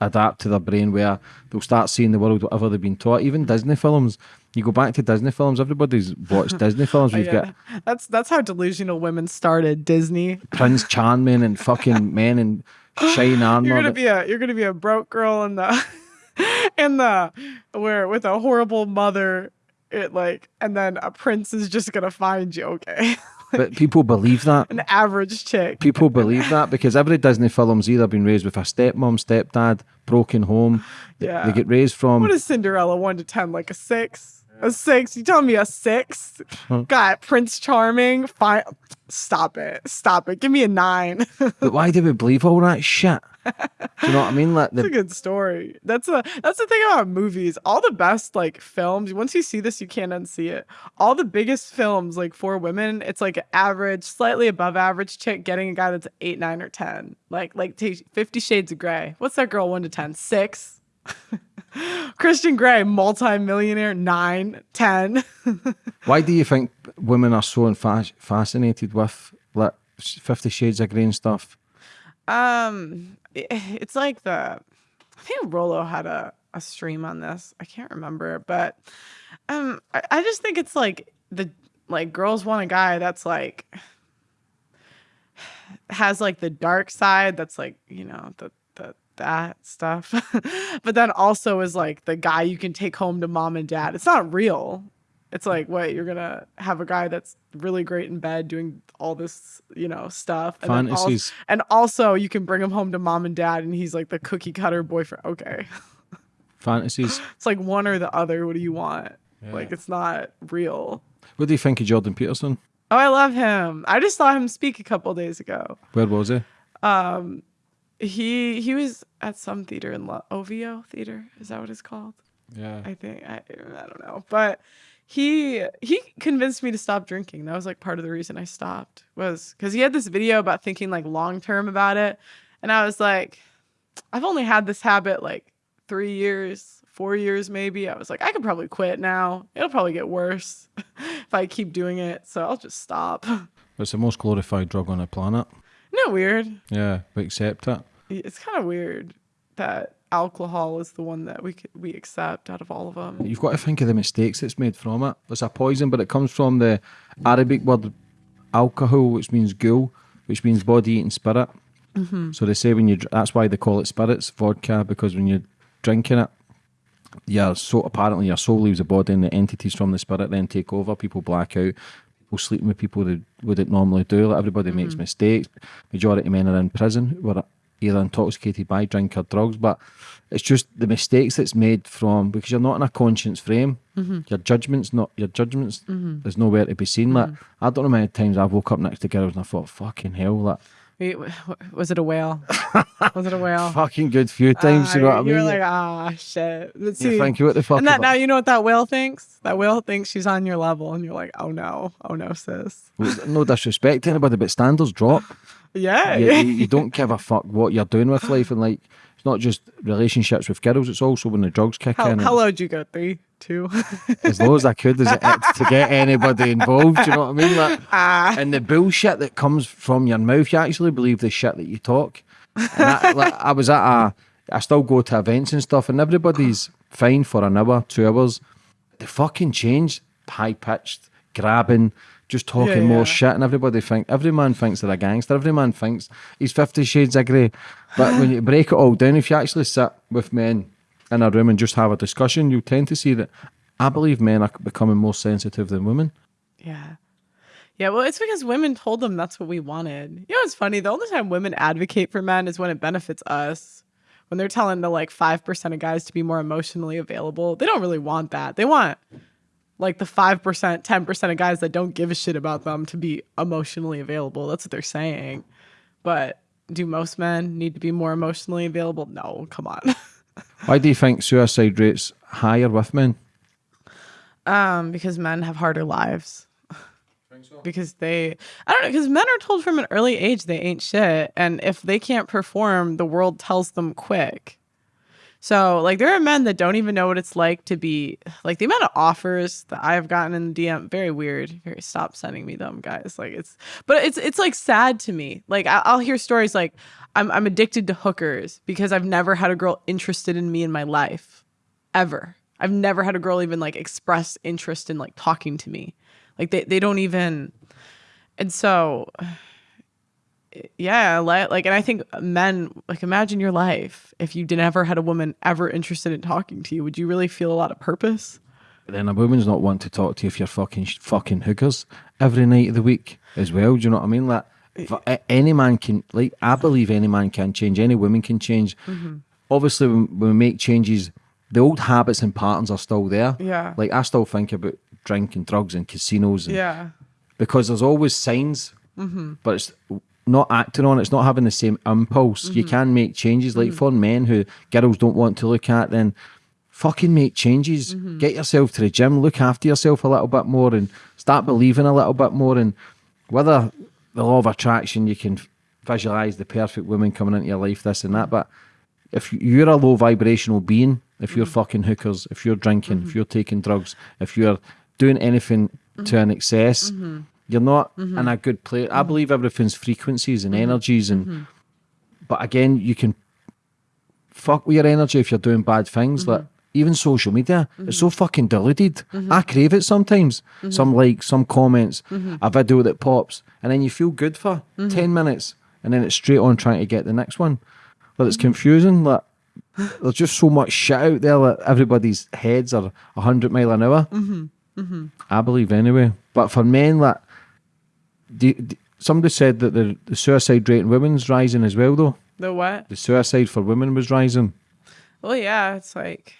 adapt to their brain where they'll start seeing the world whatever they've been taught. Even Disney films. You go back to Disney films, everybody's watched Disney films. We've yeah, that's that's how delusional women started. Disney. Prince Charming and fucking men in shine armor. You're gonna be a you're gonna be a broke girl in the in the where with a horrible mother. It like and then a prince is just gonna find you. Okay, But people believe that. an average chick. People believe that because every Disney film's either been raised with a stepmom, stepdad, broken home. Yeah. They get raised from. What is Cinderella? One to ten, like a six. A six? You telling me a six? Got Prince Charming. Fine. Stop it. Stop it. Give me a nine. but why do we believe all that shit? Do you know what I mean? Like That's a good story. That's a that's the thing about movies. All the best like films. Once you see this, you can't unsee it. All the biggest films like for women, it's like average, slightly above average chick getting a guy that's eight, nine, or ten. Like like Fifty Shades of Grey. What's that girl? One to ten? Six. Christian Grey, multi-millionaire, nine, ten. why do you think women are so fascinated with like Fifty Shades of Grey and stuff? Um, i- it's like the I think Rollo had a a stream on this. I can't remember, but um, I, I just think it's like the like girls want a guy that's like has like the dark side that's like you know the the that stuff. But then also is like the guy you can take home to mom and dad. It's not real it's like what you're gonna have a guy that's really great in bed doing all this you know stuff and, then also, Fantasies. and also you can bring him home to mom and dad and he's like the cookie cutter boyfriend okay Fantasies. it's like one or the other what do you want like it's not real What do you think of Jordan Peterson? oh i love him i just saw him speak a couple days ago Where was he? Um, he he was at some theater in Lo- OVO theater. Is that what it's called? Yeah. I think I I don't know, but he he convinced me to stop drinking. That was like part of the reason I stopped was because he had this video about thinking like long term about it, and I was like, I've only had this habit like three years, four years maybe. I was like, I could probably quit now. It'll probably get worse if I keep doing it, so I'll just stop. It's the most glorified drug on the planet. Isn't it weird? Yeah, we accept it. It's kind of weird that alcohol is the one that we we accept out of all of them. You've got to think of the mistakes it's made from it. It's a poison, but it comes from the Arabic word alcohol, which means ghoul, which means body eating spirit. Mm-hmm. So they say when you that's why they call it spirits, vodka, because when you're drinking it, your so apparently your soul leaves the body and the entities from the spirit then take over. People black out. People sleeping with people they wouldn't normally do. Like everybody makes mm-hmm. mistakes. Majority of men are in prison either intoxicated by drink or drugs. But it's just the mistakes that's made from because you're not in a conscience frame. Mm-hmm. Your judgment's not your judgment's mm-hmm. there's nowhere to be seen. Like mm-hmm. I don't know how many times I've woke up next to girls and I thought, fucking hell, like Wait, w- w- was it a whale? was it a whale? fucking good few times. you know what I mean? You're like, ah, shit. Let's you see. think what the fuck? and that now you know what that whale thinks. That whale thinks she's on your level, and you're like, oh no, oh no, sis. no disrespect to anybody, but standards drop. Yeah, you, yeah. you, you don't give a fuck what you're doing with life, and like not just relationships with girls; it's also when the drugs kick How, in. how low'd you go? Three, two. as low as I could as it, to get anybody involved. You know what I mean? Like, Ah. and the bullshit that comes from your mouth, you actually believe the shit that you talk. And I, like, I was at a, I still go to events and stuff, and everybody's fine for an hour, two hours. They fucking change, high pitched, grabbing, just talking Yeah, more yeah. shit, and everybody think every man thinks they're a gangster. Every man thinks he's Fifty Shades of Grey. But when you break it all down, if you actually sit with men in a room and just have a discussion, you tend to see that I believe men are becoming more sensitive than women. Yeah. Yeah, well, it's because women told them that's what we wanted. You know, it's funny. The only time women advocate for men is when it benefits us. When they're telling the like 5% of guys to be more emotionally available, they don't really want that. They want like the 5%, 10% of guys that don't give a shit about them to be emotionally available. That's what they're saying. But do most men need to be more emotionally available? No, come on. Why do you think suicide rates higher with men? Um, because men have harder lives. Because they, I don't know, because men are told from an early age they ain't shit. And if they can't perform, the world tells them quick. So, like, there are men that don't even know what it's like to be, like, the amount of offers that I've gotten in the DM, very weird. Very, stop sending me them, guys. Like, it's, but it's, it's like sad to me. Like, I, I'll hear stories like, I'm, I'm addicted to hookers because I've never had a girl interested in me in my life ever. I've never had a girl even like express interest in like talking to me. Like they, they don't even and so yeah, like and I think men like imagine your life if you never had a woman ever interested in talking to you, would you really feel a lot of purpose? Then a woman's not want to talk to you if you're fucking fucking hookers every night of the week as well. Do you know what I mean? Like any man can, like I believe any man can change. Any woman can change. Mm-hmm. Obviously, when, we make changes, the old habits and patterns are still there. Yeah. Like I still think about drinking, drugs and casinos. And, Yeah. because there's always signs, mm-hmm. but it's not acting on it. It's not having the same impulse. You mm-hmm. can make changes. Like mm. for men who girls don't want to look at, then fucking make changes. Mm-hmm. Get yourself to the gym. Look after yourself a little bit more, and start believing a little bit more. And whether the law of attraction, you can visualize the perfect woman coming into your life, this and that. But if you're a low vibrational being, if you're mm-hmm. fucking hookers, if you're drinking, if you're taking drugs, if you're doing anything to an excess, you're not mm-hmm. in a good place. I mm-hmm. believe everything's frequencies and mm-hmm. energies, and but again, you can fuck with your energy if you're doing bad things. Like even social media, it's so fucking diluted. I crave it sometimes. Some likes, some comments, a video that pops, and then you feel good for ten minutes, and then it's straight on trying to get the next one. But it's confusing. Like there's just so much shit out there that everybody's heads are hundred mile an hour. I believe anyway. But for men, like do, do- somebody said that the, the suicide rate in women's rising as well, though. The what? The suicide for women was rising. Well, yeah, it's like,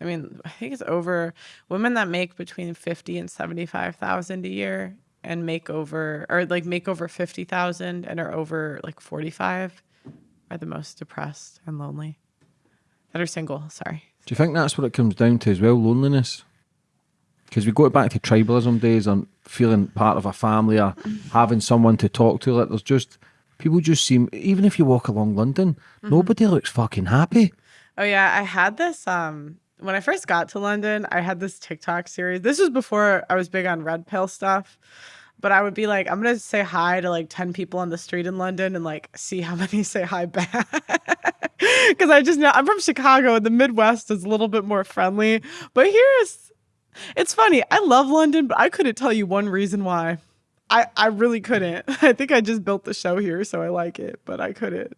I mean, I think it's over women that make between fifty and seventy-five thousand a year and make over, or like make over fifty thousand and are over like forty-five, are the most depressed and lonely. That are single. Sorry. Do you think that's what it comes down to as well, loneliness? Because we go back to tribalism days and feeling part of a family or having someone to talk to. Like there's just people just seem even if you walk along London, nobody looks fucking happy. Oh yeah, I had this um when I first got to London, I had this TikTok series. This was before I was big on red pill stuff. But I would be like, I'm gonna say hi to like 10 people on the street in London and like see how many say hi back. Cause I just know I'm from Chicago and the Midwest is a little bit more friendly. But here's it's funny. I love London, but I couldn't tell you one reason why. I, I really couldn't. I think I just built the show here, so I like it, but I couldn't.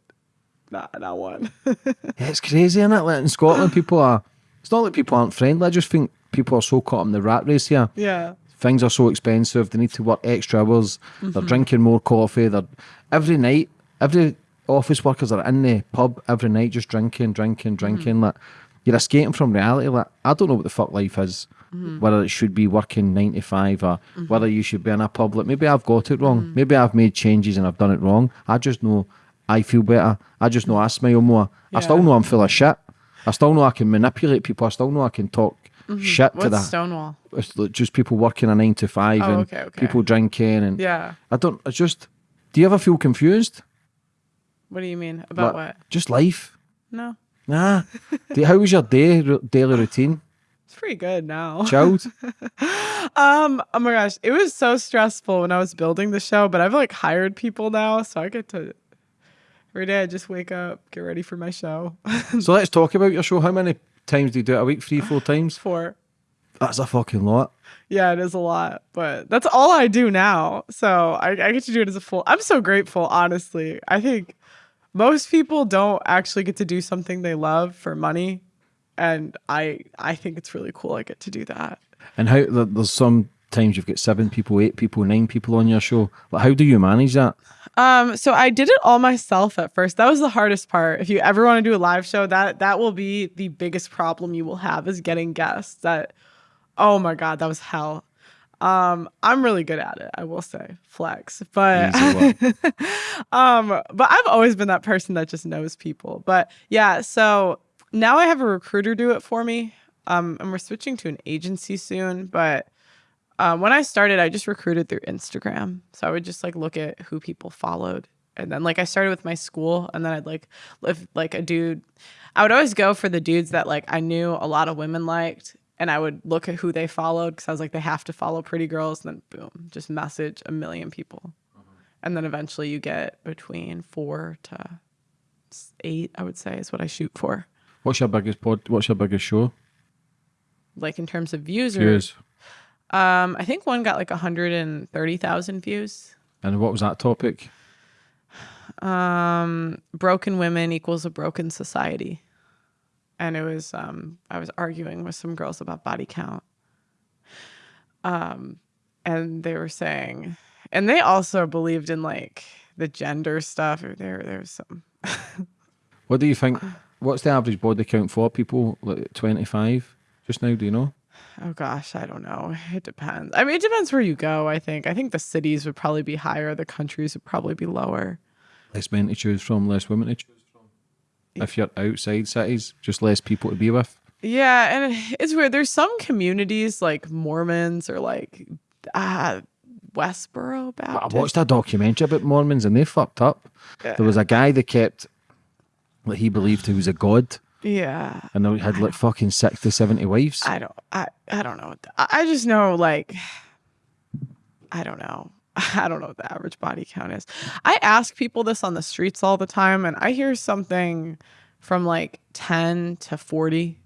Not not one. It's crazy, isn't it? Like in Scotland, people are. It's not that people aren't friendly. I just think people are so caught in the rat race here. yeah. things are so expensive. They need to work extra hours. They're mm-hmm. drinking more coffee. They're every night. Every office workers are in the pub every night, just drinking, drinking, drinking. Mm-hmm. Like you're escaping from reality. Like I don't know what the fuck life is. Mm-hmm. Whether it should be working nine to five or mm-hmm. whether you should be in a pub. Like maybe I've got it wrong. Mm-hmm. Maybe I've made changes and I've done it wrong. I just know I feel better. I just know I smile more. I still know I'm full of shit. I still know I can manipulate people. I still know I can talk shit to that Stonewall? it's just people working a nine to five Oh, and okay, okay. people drinking and Yeah. I don't. I just. Do you ever feel confused? What do you mean about Like, what? Just life. No, Nah. How was your day daily routine? It's pretty good now. Chilled. Um, oh my gosh, it was so stressful when I was building the show, but I've like hired people now, so I get to every day I just wake up, get ready for my show. so let's talk about your show. How many times do you do it a week? Three, four times? Four. That's a fucking lot. yeah, it is a lot, but that's all I do now. So I, I get to do it as a full. I'm so grateful, honestly. I think most people don't actually get to do something they love for money, and I I think it's really cool. I get to do that. And how there's some times you've got seven people, eight people, nine people on your show. Like, how do you manage that? Um, so I did it all myself at first. That was the hardest part. If you ever want to do a live show, that that will be the biggest problem you will have is getting guests. That oh my god, that was hell. Um, I'm really good at it, I will say. Flex. But um, but I've always been that person that just knows people. But yeah, so now I have a recruiter do it for me. Um, and we're switching to an agency soon, but um, when I started, I just recruited through Instagram. So I would just like look at who people followed. And then like I started with my school and then I'd like if like a dude I would always go for the dudes that like I knew a lot of women liked and I would look at who they followed because I was like they have to follow pretty girls and then boom, just message a million people. And then eventually you get between 4 to 8, I would say is what I shoot for. What's your biggest pod? What's your biggest show? Like in terms of views or Views. um I think one got like 130,000 views. And what was that topic? um broken women equals a broken society and it was um i was arguing with some girls about body count um and they were saying and they also believed in like the gender stuff or there there's some What do you think? What's the average body count for people? Like 25 just now, do you know? oh gosh i don't know it depends i mean it depends where you go i think i think the cities would probably be higher the countries would probably be lower Less men to choose from, less women to choose from. If you're outside cities, just less people to be with. Yeah, and it's weird. There's some communities like Mormons or like uh Westboro Baptist. I watched a documentary about Mormons and they fucked up. There was a guy that kept, that he believed he was a god, Yeah. and he had like fucking 60, 70 wives. I don't I I don't know. I I just know like I don't know. I don't know what the average body count is. I ask people this on the streets all the time and I hear something from like 10 to 40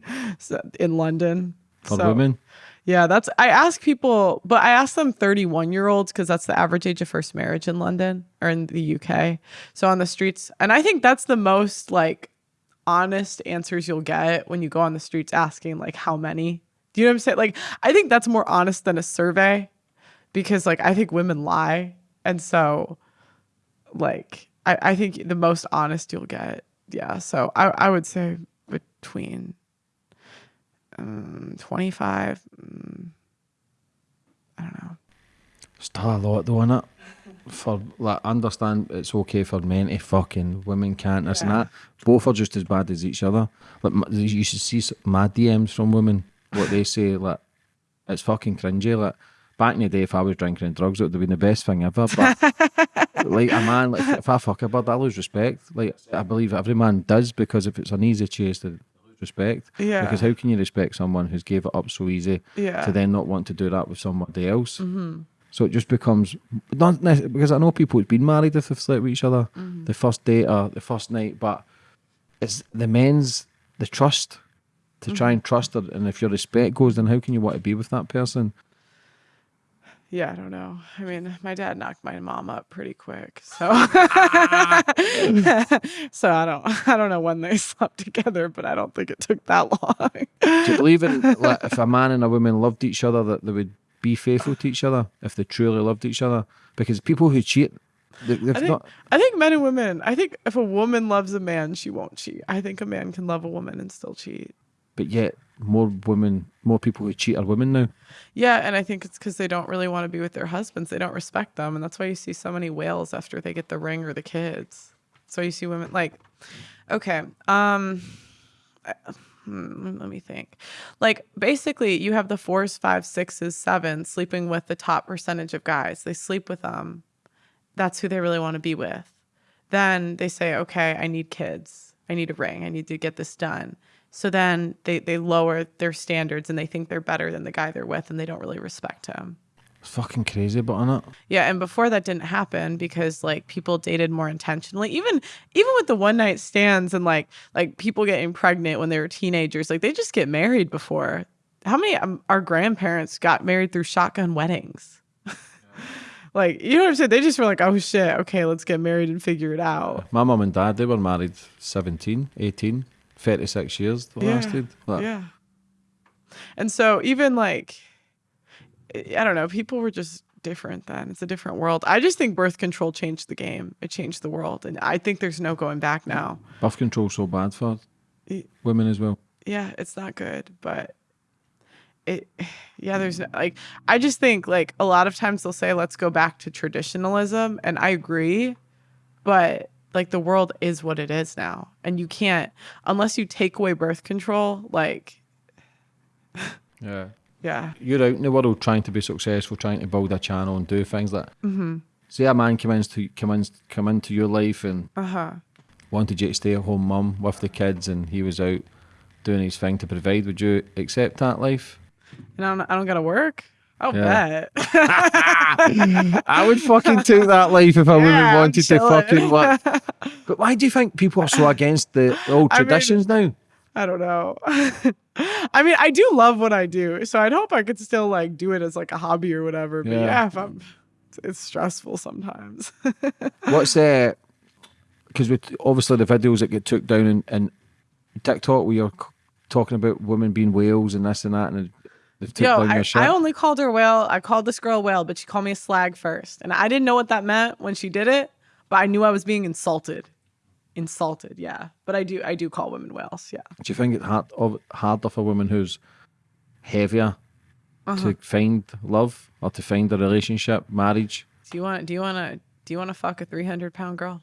in London. For So, women. Yeah, that's I ask people, but I ask them 31 year olds because that's the average age of first marriage in London or in the UK. So on the streets, and I think that's the most like honest answers you'll get when you go on the streets asking like how many. Do you know what I'm saying? Like I think that's more honest than a survey because like I think women lie. And so like I, I think the most honest you'll get. Yeah. So I, I would say between um, 25 mm, i don't know Still a lot though, innit? For like, understand it's okay for men to fucking women can't this and that. Both are just as bad as each other. Like you should see s- my DMs from women. What they say, like it's fucking cringy. Like back in the day, if I was drinking and drugs, it would have been the best thing ever. But like a man, like if I fuck a bird, I lose respect. Like I believe every man does because if it's an easy chase, to lose respect. Yeah. Because how can you respect someone who's gave it up so easy Yeah. to then not want to do that with somebody else? Mm-hmm. So it just becomes not necessarily, because I know people who've been married if they've slept with each other, the first date or the first night, but it's the men's the trust to try and trust her, and if your respect goes, then how can you want to be with that person? Yeah i don't know i mean my dad knocked my mom up pretty quick so ah. so i don't i don't know when they slept together but i don't think it took that long Do you believe in like, if a man and a woman loved each other that they would be faithful to each other if they truly loved each other? Because people who cheat, I think, not. I think men and women i think if a woman loves a man she won't cheat i think a man can love a woman and still cheat But yet, more women, more people who cheat are women now. Yeah, and I think it's because they don't really want to be with their husbands. They don't respect them, and that's why you see so many whales after they get the ring or the kids. So you see women like, okay, um, hmm, let me think. Like basically, you have the fours, fives, sixes, sevens sleeping with the top percentage of guys. They sleep with them. That's who they really want to be with. Then they say, okay, I need kids. I need a ring. I need to get this done. So then they, they lower their standards and they think they're better than the guy they're with and they don't really respect him. It's fucking crazy, but on it. Yeah, and before that didn't happen because like people dated more intentionally. Even even with the one night stands and like like people getting pregnant when they were teenagers, like they just get married before. How many um, our grandparents got married through shotgun weddings? like you know what I'm saying? They just were like, oh shit, okay, let's get married and figure it out. My mom and dad, they were married 17, 18, 36 years Yeah, lasted. Like, Yeah. And so even like I don't know, people were just different then. It's a different world. I just think birth control changed the game. It changed the world. And I think there's no going back now. Birth control's so bad for Y- women as well. Yeah, it's not good, but it yeah, there's no, like I just think like a lot of times they'll say let's go back to traditionalism and I agree, but like the world is what it is now. And you can't unless you take away birth control, like Yeah. yeah. You're out in the world trying to be successful, trying to build a channel and do things like mm-hmm. Say a man come into, come, in, come into your life and Uh-huh. wanted you to stay at home mum with the kids and he was out doing his thing to provide, would you accept that life? And I don't, I don't gotta work. I'll Yeah. bet. I would fucking take that life if a Yeah, woman I'm wanted to fucking work. But why do you think people are so against the, the old I mean- traditions now? I don't know. I mean, I do love what I do, so I'd hope I could still like do it as like a hobby or whatever. But Yeah. yeah, if I'm, it's, stressful sometimes. What's uh because with obviously the videos that get took down and, in TikTok where you're talking about women being whales and this and that and Yo, I. I only called her whale. I called this girl whale, but she called me a slag first, and I didn't know what that meant when she did it. But I knew I was being insulted. Insulted, yeah. But I do, I do call women whales, yeah. Do you think it's hard of, harder for women who's heavier Uh-huh. to find love or to find a relationship, marriage, Do you want? Do you want to? Do you want to fuck a three hundred pound girl?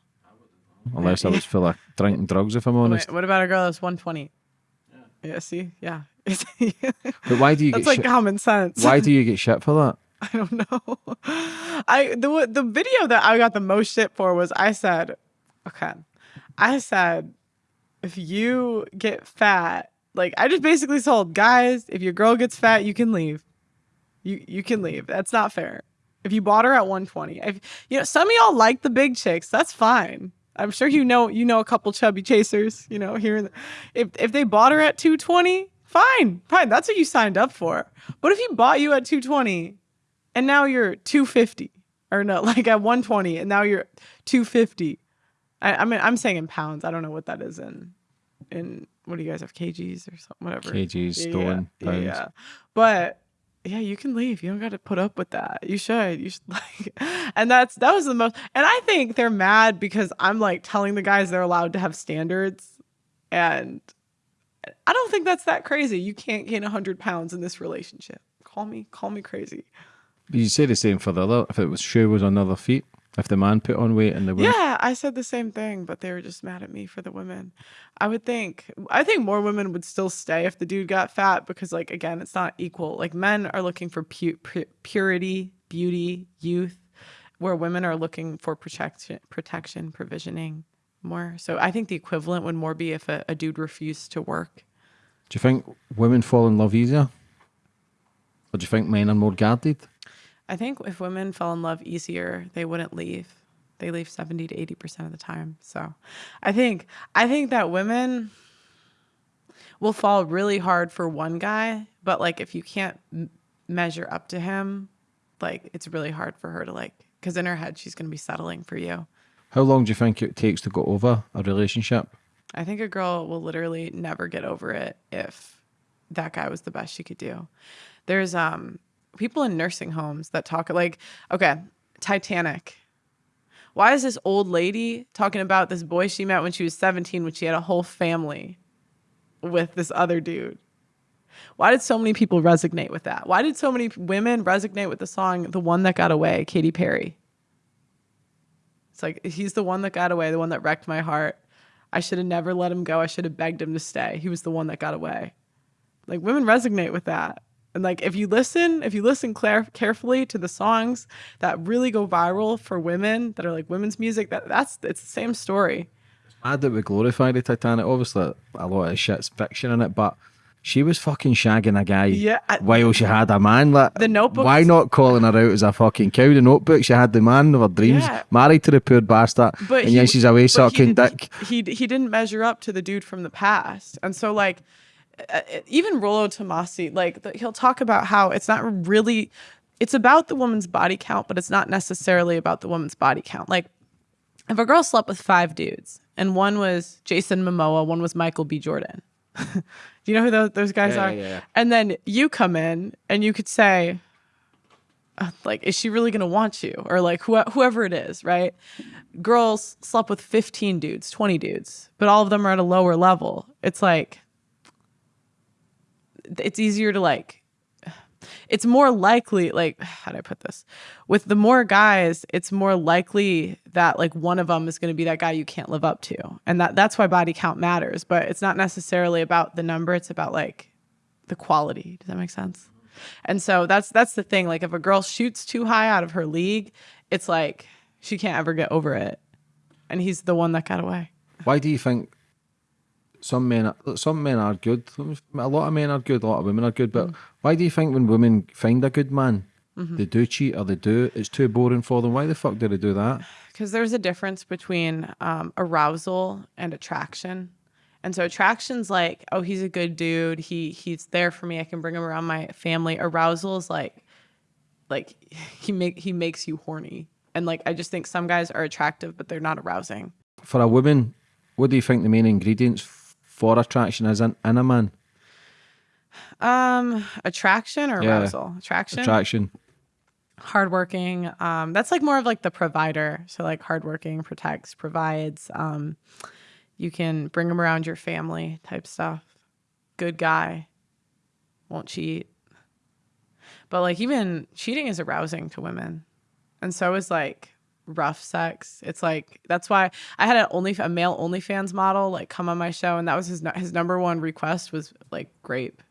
unless I was full of drinking drugs, if I'm honest. Wait, what about a girl that's one twenty? Yeah. See, yeah. But why do you That's get like shit? common sense. Why do you get shit for that? I don't know. I the the video that I got the most shit for was I said, okay, I said, if you get fat, like I just basically told guys, if your girl gets fat, you can leave. You you can leave. That's not fair. If you bought her at 120, if you know some of y'all like the big chicks, that's fine. I'm sure you know you know a couple chubby chasers, you know, here. The, if if they bought her at 220, fine, fine. That's what you signed up for. But if he bought you at 220 and now you're 250 or no, like at 120 and now you're 250. I, I mean, I'm saying in pounds. I don't know what that is in in what do you guys have kgs or something whatever kgs Yeah, stone yeah, pounds yeah. But yeah, you can leave. You don't got to put up with that. You should. You should like, and that's that was the most. And I think they're mad because I'm like telling the guys they're allowed to have standards, and I don't think that's that crazy. You can't gain hundred pounds in this relationship. Call me, call me crazy. you say the same for the other if it was shoe was on the other feet if the man put on weight and the woman Yeah, I said the same thing, but they were just mad at me for the women. I would think I think more women would still stay if the dude got fat because like again, it's not equal. Like men are looking for pu- pu- purity, beauty, youth, where women are looking for protection, protection, provisioning more. So I think the equivalent would more be if a, a dude refused to work. do you think women fall in love easier or do you think men are more guarded I think if women fell in love easier, they wouldn't leave. They leave 70 to 80% of the time. So I think I think that women will fall really hard for one guy, but like if you can't m- measure up to him, like it's really hard for her to like cuz in her head she's going to be settling for you. How long do you think it takes to go over a relationship I think a girl will literally never get over it if that guy was the best she could do. There's um people in nursing homes that talk like, okay, Titanic. Why is this old lady talking about this boy she met when she was 17 when she had a whole family with this other dude? Why did so many people resonate with that? Why did so many women resonate with the song The One That Got Away, Katy Perry? It's like he's the one that got away, the one that wrecked my heart. I should have never let him go. I should have begged him to stay. He was the one that got away. Like women resonate with that. And like if you listen, if you listen clar- carefully to the songs that really go viral for women that are like women's music, that that's it's the same story. mad that we glorify the Titanic. Obviously, a lot of shit's fiction in it, but she was fucking shagging a guy Yeah, I- while she had a man. Like, The Notebook- Why not calling her out as a fucking cow? The notebook, she had the man of her dreams, Yeah. married to the poor bastard, But and he- then she's away sucking dick. He he didn't measure up to the dude from the past, and so like uh, even Rollo Tomassi, like the, he'll talk about how it's not really, it's about the woman's body count, but it's not necessarily about the woman's body count. Like if a girl slept with five dudes and one was Jason Momoa, one was Michael B. Jordan. Do you know who those, those guys Yeah, are? yeah, yeah. And then you come in and you could say, uh, like, is she really going to want you? Or like who, whoever it is, right? Girls slept with 15 dudes, 20 dudes, but all of them are at a lower level. It's like, it's easier to like, it's more likely, like, how do I put this? With the more guys, it's more likely that like one of them is going to be that guy you can't live up to. And that that's why body count matters, but it's not necessarily about the number, it's about like the quality. Does that make sense? And so that's that's the thing. Like if a girl shoots too high out of her league, it's like she can't ever get over it. And he's the one that got away. Why do you think some men, are, some men are good? A lot of men are good, a lot of women are good. But Mm. why do you think when women find a good man, Mm-hmm. they do cheat or they do? It's too boring for them. Why the fuck do they do that? because there's a difference between um, arousal and attraction. And so attraction's like, oh, he's a good dude. He he's there for me. I can bring him around my family. Arousal is like, like he make he makes you horny. And like I just think some guys are attractive, but they're not arousing. For a woman, what do you think the main ingredients for attraction is in, in a man? Um, attraction or Yeah. arousal? Attraction. Attraction. hardworking. Um, that's like more of like the provider. So like hardworking, protects, provides. Um, you can bring them around your family type stuff. Good guy, won't cheat. But like even cheating is arousing to women, and so is like rough sex. It's like that's why I had an only a male OnlyFans model like come on my show, and that was his his number one request was like grape.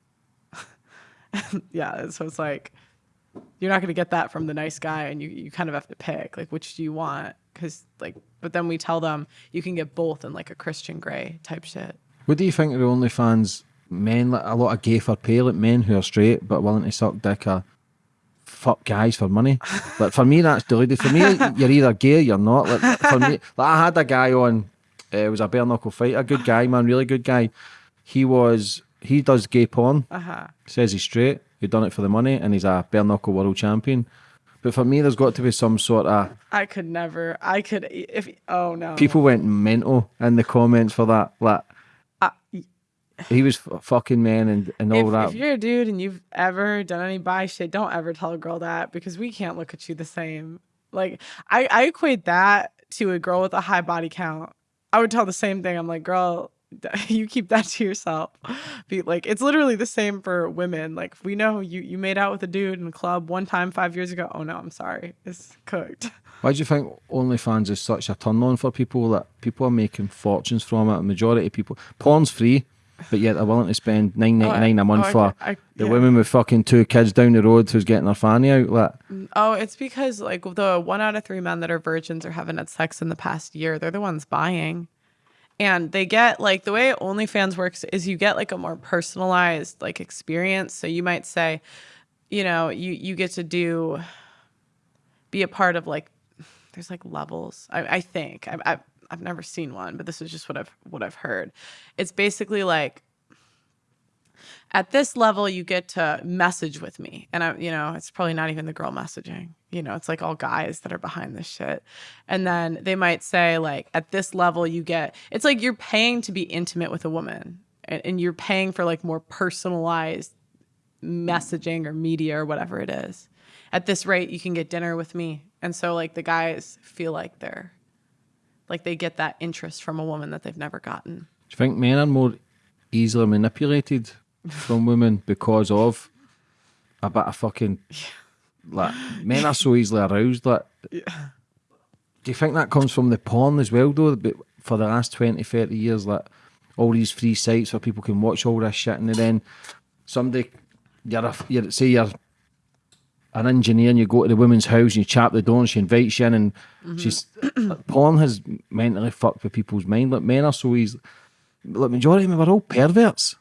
yeah, so it's like you're not going to get that from the nice guy and you, you kind of have to pick like which do you want because like but then we tell them you can get both in like a Christian Grey type shit What do you think of the OnlyFans men? Like a lot of gay for pay, like men who are straight but willing to suck dick fuck guys for money. Like for me, that's deluded. For me, you're either gay, or you're not. Like for me, like I had a guy on. Uh, it was a bare knuckle fight. A good guy, man, really good guy. He was. He does gay porn. Uh huh. Says he's straight. He done it for the money, and he's a bare knuckle world champion. But for me, there's got to be some sort of I could never. I could if. Oh no. people went mental in the comments for that. Like he was f- fucking man and, and all if, that. if you're a dude and you've ever done any bi shit, don't ever tell a girl that because we can't look at you the same. Like I, I equate that to a girl with a high body count. I would tell the same thing. I'm like, girl, you keep that to yourself. Be like, it's literally the same for women. Like, we know you you made out with a dude in a club one time five years ago. Oh no, I'm sorry, it's cooked. Why do you think OnlyFans is such a turn on for people that people are making fortunes from it? A majority of people, porn's free, but yet they're willing to spend nine oh, ninety nine a month oh, for could- I- the yeah. women with fucking two kids down the road who's getting their fanny out. Like, mm, Oh, it's because like the one out of three men that are virgins or haven't had sex in the past year, they're the ones buying. And they get like the way OnlyFans works is you get like a more personalized like experience. So you might say, you know, you you get to do be a part of like there's like levels. I, I think I've, I've I've never seen one, but this is just what I've what I've heard. It's basically like at this level you get to message with me. And i you know it's probably not even the girl messaging. You know it's like all guys that are behind this shit. And then they might say like at this level you get it's like you're paying to be intimate with a woman and, and you're paying for like more personalized messaging or media or whatever it is. At this rate you can get dinner with me. And so like the guys feel like they're like they get that interest from a woman that they've never gotten. Do you think men are more easily manipulated from women because of about a bit of fucking like men are so easily aroused like do you think that comes from the porn as well though? But for the last 20 30 years like all these free sites where people can watch all this shit and then somebody you're, a, you're say you're an engineer and you go to the woman's house and you chap the door and she invites you in and she's like, porn has mentally fucked with people's mind like men are so easy like majority of them are all perverts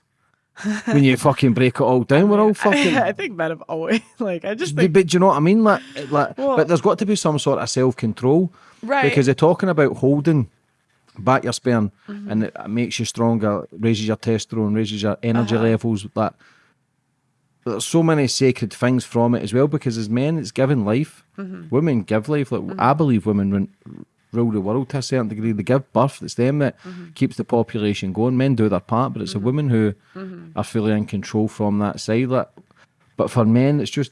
when you fucking break it all down we're all fucking I, think men have always like I just but, think but do you know what I mean? Like, like Well- but there's got to be some sort of self control, Right. Because they're talking about holding back your sperm, Mm-hmm. and it makes you stronger, raises your testosterone, raises your energy Uh-huh. levels. That there's so many sacred things from it as well. Because as men, it's giving life. Mm-hmm. Women give life. Like I believe women rule the world to a certain degree. They give birth. It's them that Mm-hmm. keeps the population going. Men do their part, but it's the women who Mm-hmm. are fully in control from that side. Like, but for men, it's just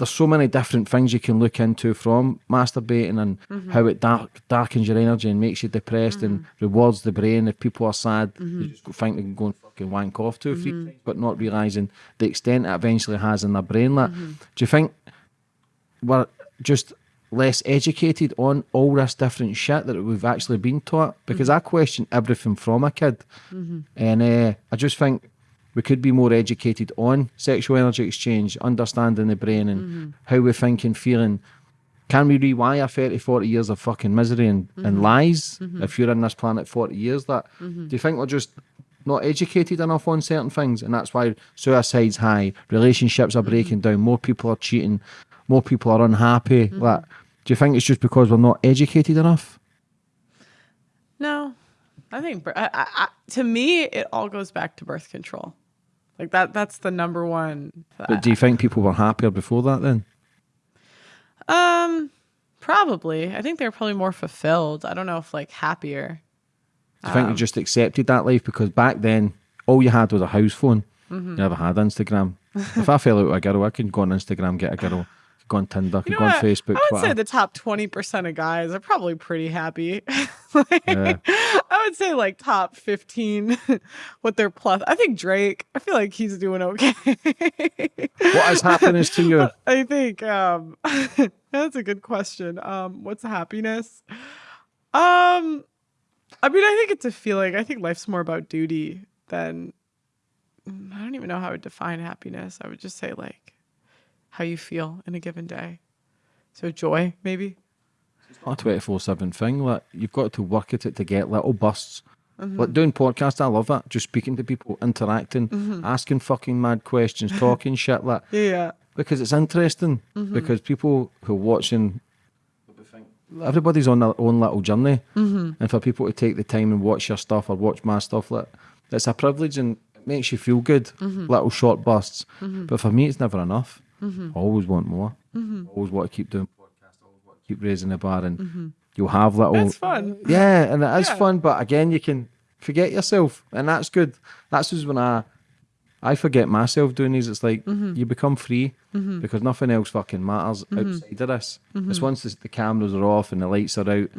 there's so many different things you can look into from masturbating and Mm-hmm. how it dark, darkens your energy and makes you depressed and rewards the brain. If people are sad, Mm-hmm. they just think they can go and fucking wank off two or three times, but not realizing the extent it eventually has in their brain. Like, Mm-hmm. do you think we're just less educated on all this different shit that we've actually been taught? Because Mm-hmm. I question everything from a kid, and uh, I just think we could be more educated on sexual energy exchange, understanding the brain and mm-hmm. how we think and feeling. Can we rewire 30, 40 years of fucking misery and, and mm-hmm. lies mm-hmm. if you're in this planet 40 years? That Do you think we're just not educated enough on certain things? And that's why suicide's high, relationships are breaking down, more people are cheating, more people are unhappy. Like, do you think it's just because we're not educated enough? No, I think I, I, to me it all goes back to birth control. Like that. That's the number one. But do you think people were happier before that then? um, probably. I think they're probably more fulfilled. I don't know if like happier. Do you think you just accepted that life? Because back then, all you had was a house phone. Mm-hmm. You never had Instagram. if I fell out with a girl, I could go on Instagram, get a girl, on Tinder, You know on? Facebook, I would Twitter. say the top twenty percent of guys are probably pretty happy. Like, Yeah. I would say like top fifteen with their plus. I think Drake. I feel like he's doing okay. what is happiness to you? I think um that's a good question. Um what's happiness? Um I mean I think it's a feeling. I think life's more about duty than I don't even know how I would define happiness. I would just say like how you feel in a given day. So joy maybe. Not a 24 7 thing. Like, you've got to work at it to get little bursts. Mm-hmm. Like doing podcasts, I love that. Just speaking to people, interacting, Mm-hmm. asking fucking mad questions, talking shit. Like, Yeah. because it's interesting Mm-hmm. because people who are watching everybody's on their own little journey Mm-hmm. and for people to take the time and watch your stuff or watch my stuff like it's a privilege and it makes you feel good Mm-hmm. little short bursts but for me it's never enough I always want more Mm-hmm. Always want to keep doing podcasts always want to keep raising the bar and you'll have little It's fun. yeah, and it is Yeah. fun, but again, you can forget yourself, and that's good. That's just when I, I forget myself doing these. It's like Mm-hmm. you become free because nothing else fucking matters outside of this. Mm-hmm. It's once the, the cameras are off and the lights are out,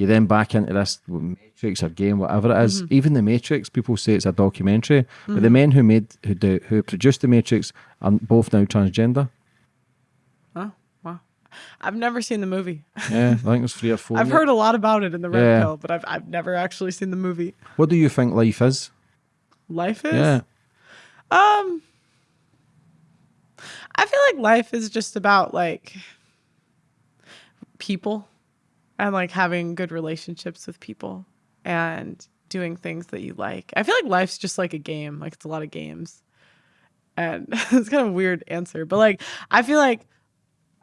you then back into this Matrix or game, whatever it is. Mm-hmm. Even the Matrix, people say it's a documentary, but the men who made who do, who produced the Matrix are both now transgender. Oh, wow. I've never seen the movie. Yeah, I think there's three or four. I've heard a lot about it in the Red Yeah. Pill, but I've I've never actually seen the movie. What do you think life is? Life is Yeah. Um, I feel like life is just about like people and like having good relationships with people and doing things that you like. I feel like life's just like a game, like it's a lot of games. And it's kind of a weird answer, but like I feel like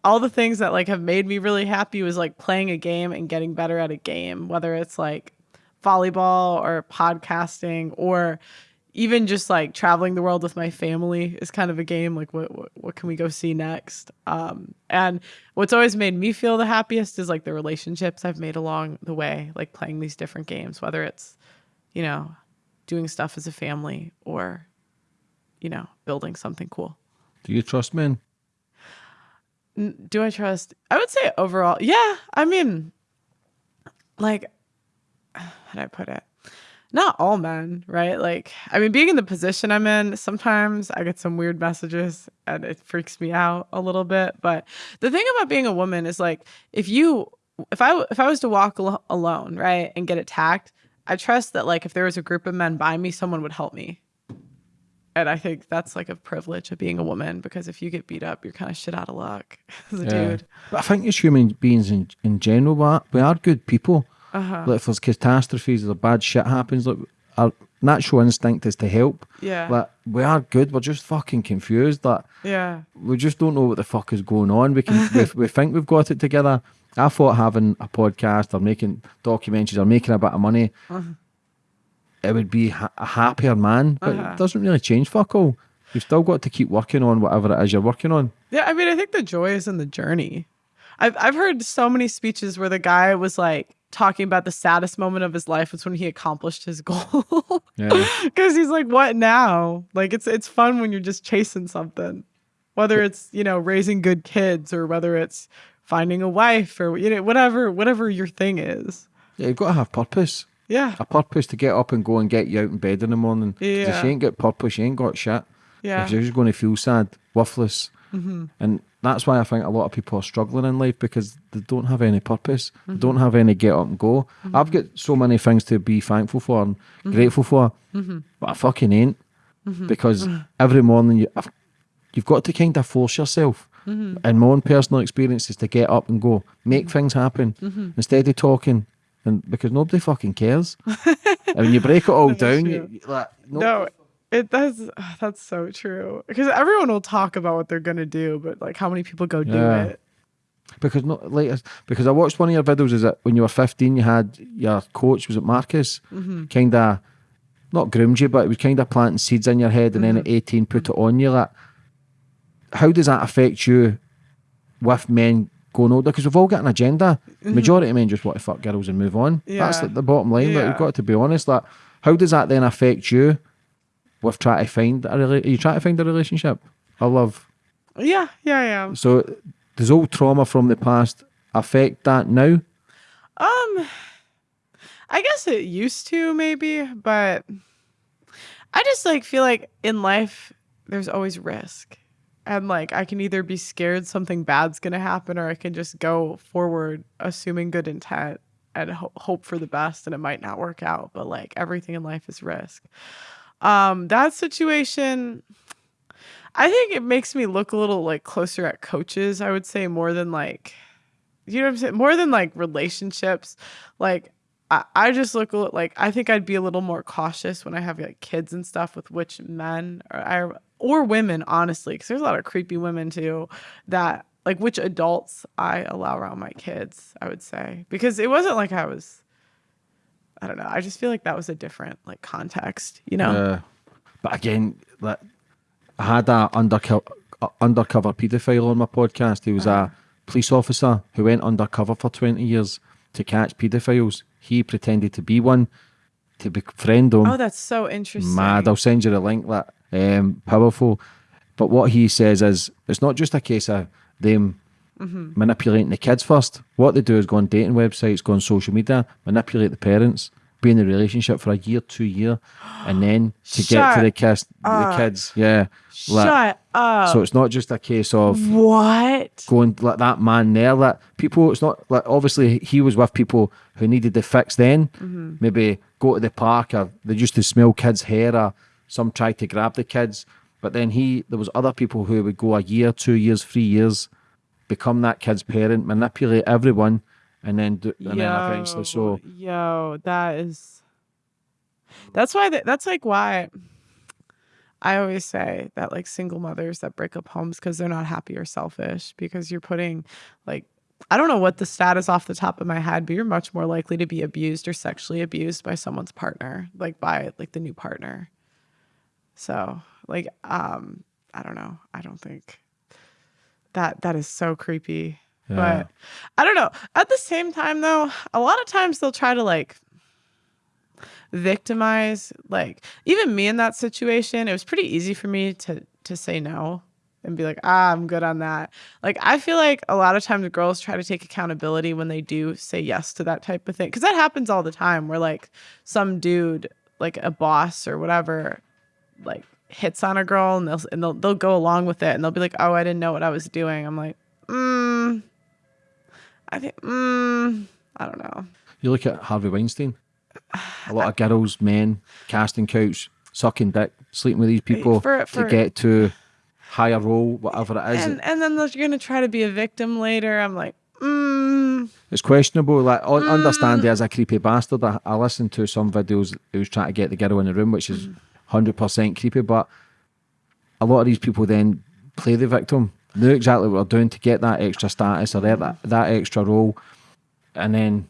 all the things that like have made me really happy was like playing a game and getting better at a game, whether it's like volleyball or podcasting or even just like traveling the world with my family is kind of a game like what what, what can we go see next um and what's always made me feel the happiest is like the relationships i've made along the way like playing these different games whether it's you know doing stuff as a family or you know building something cool Do you trust men? Do I trust? I would say overall, yeah. I mean, like, how do I put it? Not all men, right? Like, I mean, being in the position I'm in, sometimes I get some weird messages and it freaks me out a little bit. But the thing about being a woman is like, if you, if I, if I was to walk al- alone, right, and get attacked, I trust that like if there was a group of men by me, someone would help me. And I think that's like a privilege of being a woman because if you get beat up, you're kind of shit out of luck as a dude. But I think as human beings in, in general, we are good people. Uh-huh. Like if there's catastrophes or bad shit happens, like our natural instinct is to help. Yeah. Like we are good. We're just fucking confused. Like Yeah. we just don't know what the fuck is going on. We can we, we think we've got it together. I thought having a podcast or making documentaries or making a bit of money, it would be ha- a happier man. But Uh-huh. it doesn't really change fuck all. You've still got to keep working on whatever it is you're working on. Yeah, I mean, I think the joy is in the journey. I've I've heard so many speeches where the guy was like talking about the saddest moment of his life was when he accomplished his goal. Yeah. Because he's like, what now? Like it's it's fun when you're just chasing something. Whether it's, you know, raising good kids or whether it's finding a wife or you know, whatever whatever your thing is. Yeah, you've got to have purpose. Yeah. A purpose to get up and go and get you out in bed in the morning. Yeah. If you ain't got purpose, you ain't got shit. Yeah. Because you're just going to feel sad, worthless. Mm-hmm. And that's why I think a lot of people are struggling in life because they don't have any purpose. They don't have any get up and go. I've got so many things to be thankful for and grateful for, but I fucking ain't. Because every morning you, I've, you've got to kind of force yourself. In my own personal experiences, to get up and go, make things happen instead of talking, and because nobody fucking cares. and when you break it all down, you, you like No, it does. Ah, that's so true. Because everyone will talk about what they're gonna do, but like, how many people go do Yeah. it? because not like because I watched one of your videos. Is that when you were fifteen, you had your coach was it Marcus, mm-hmm. kind of not groomed you, but it was kind of planting seeds in your head, and then at mm-hmm. eighteen put it on you. Like, how does that affect you with men going older? Because we've all got an agenda. Mm-hmm. Majority of men just want to fuck girls and move on. That's Yeah. the, bottom line. Like, Yeah. you've got to be honest. Like, how does that then affect you with trying to find a rela- Are you trying to find a relationship? I love. Yeah, yeah, yeah. So does all trauma from the past affect that now? Um, I guess it used to maybe, but I just like feel like in life there's always risk. And like I can either be scared something bad's going to happen or I can just go forward assuming good intent and ho- hope for the best and it might not work out, but like everything in life is risk. Um that situation I think it makes me look a little like closer at coaches, I would say more than like you know what I'm saying? More than like relationships. Like I, I just look a li- like I think I'd be a little more cautious when I have like kids and stuff with which men or I or women honestly because there's a lot of creepy women too that like which adults I allow around my kids I would say because it wasn't like I was I don't know I just feel like that was a different like context you know Uh, but again, like, I had a undercover undercover paedophile on my podcast. He was Uh-huh. a police officer who went undercover for twenty years to catch paedophiles. He pretended to be one to befriend them. oh that's so interesting Mad. I'll send you the link. That um, powerful. But what he says is, it's not just a case of them Mm-hmm. manipulating the kids first. What they do is go on dating websites, go on social media, manipulate the parents, be in the relationship for a year, two year, and then to get to the kids, the kids, yeah. Like, shut up so it's not just a case of what going like that man there. Like people, it's not like obviously he was with people who needed the fix. Then Mm-hmm. maybe go to the park or they used to smell kids' hair or some tried to grab the kids. But then he, there was other people who would go a year, two years, three years, become that kid's parent, manipulate everyone, and then do, and then eventually. So yo, that is. That's why. th- that's like why. I always say that like single mothers that break up homes because they're not happy or selfish because you're putting like I don't know what the status off the top of my head, but you're much more likely to be abused or sexually abused by someone's partner, like by like the new partner. So like um I don't know. I don't think that that is so creepy. Yeah. But I don't know. At the same time though, a lot of times they'll try to like victimize like even me in that situation. It was pretty easy for me to to say no and be like, "Ah, I'm good on that." Like I feel like a lot of times girls try to take accountability when they do say yes to that type of thing cuz that happens all the time where like some dude like a boss or whatever like hits on a girl and they'll and they'll they'll go along with it and they'll be like, "Oh, I didn't know what I was doing." I'm like, "Mm. I think mm, I don't know." You look at Harvey Weinstein. A lot of girls, men, casting couch, sucking dick, sleeping with these people for, for, to get to higher role, whatever it is. And, and then you're going to try to be a victim later. I'm like, mm. It's questionable. Like, mm. understand he as a creepy bastard. I, I listened to some videos who was trying to get the girl in the room, which is mm. 100% creepy, but a lot of these people then play the victim, Know exactly what they're doing to get that extra status or that, that extra role. And then.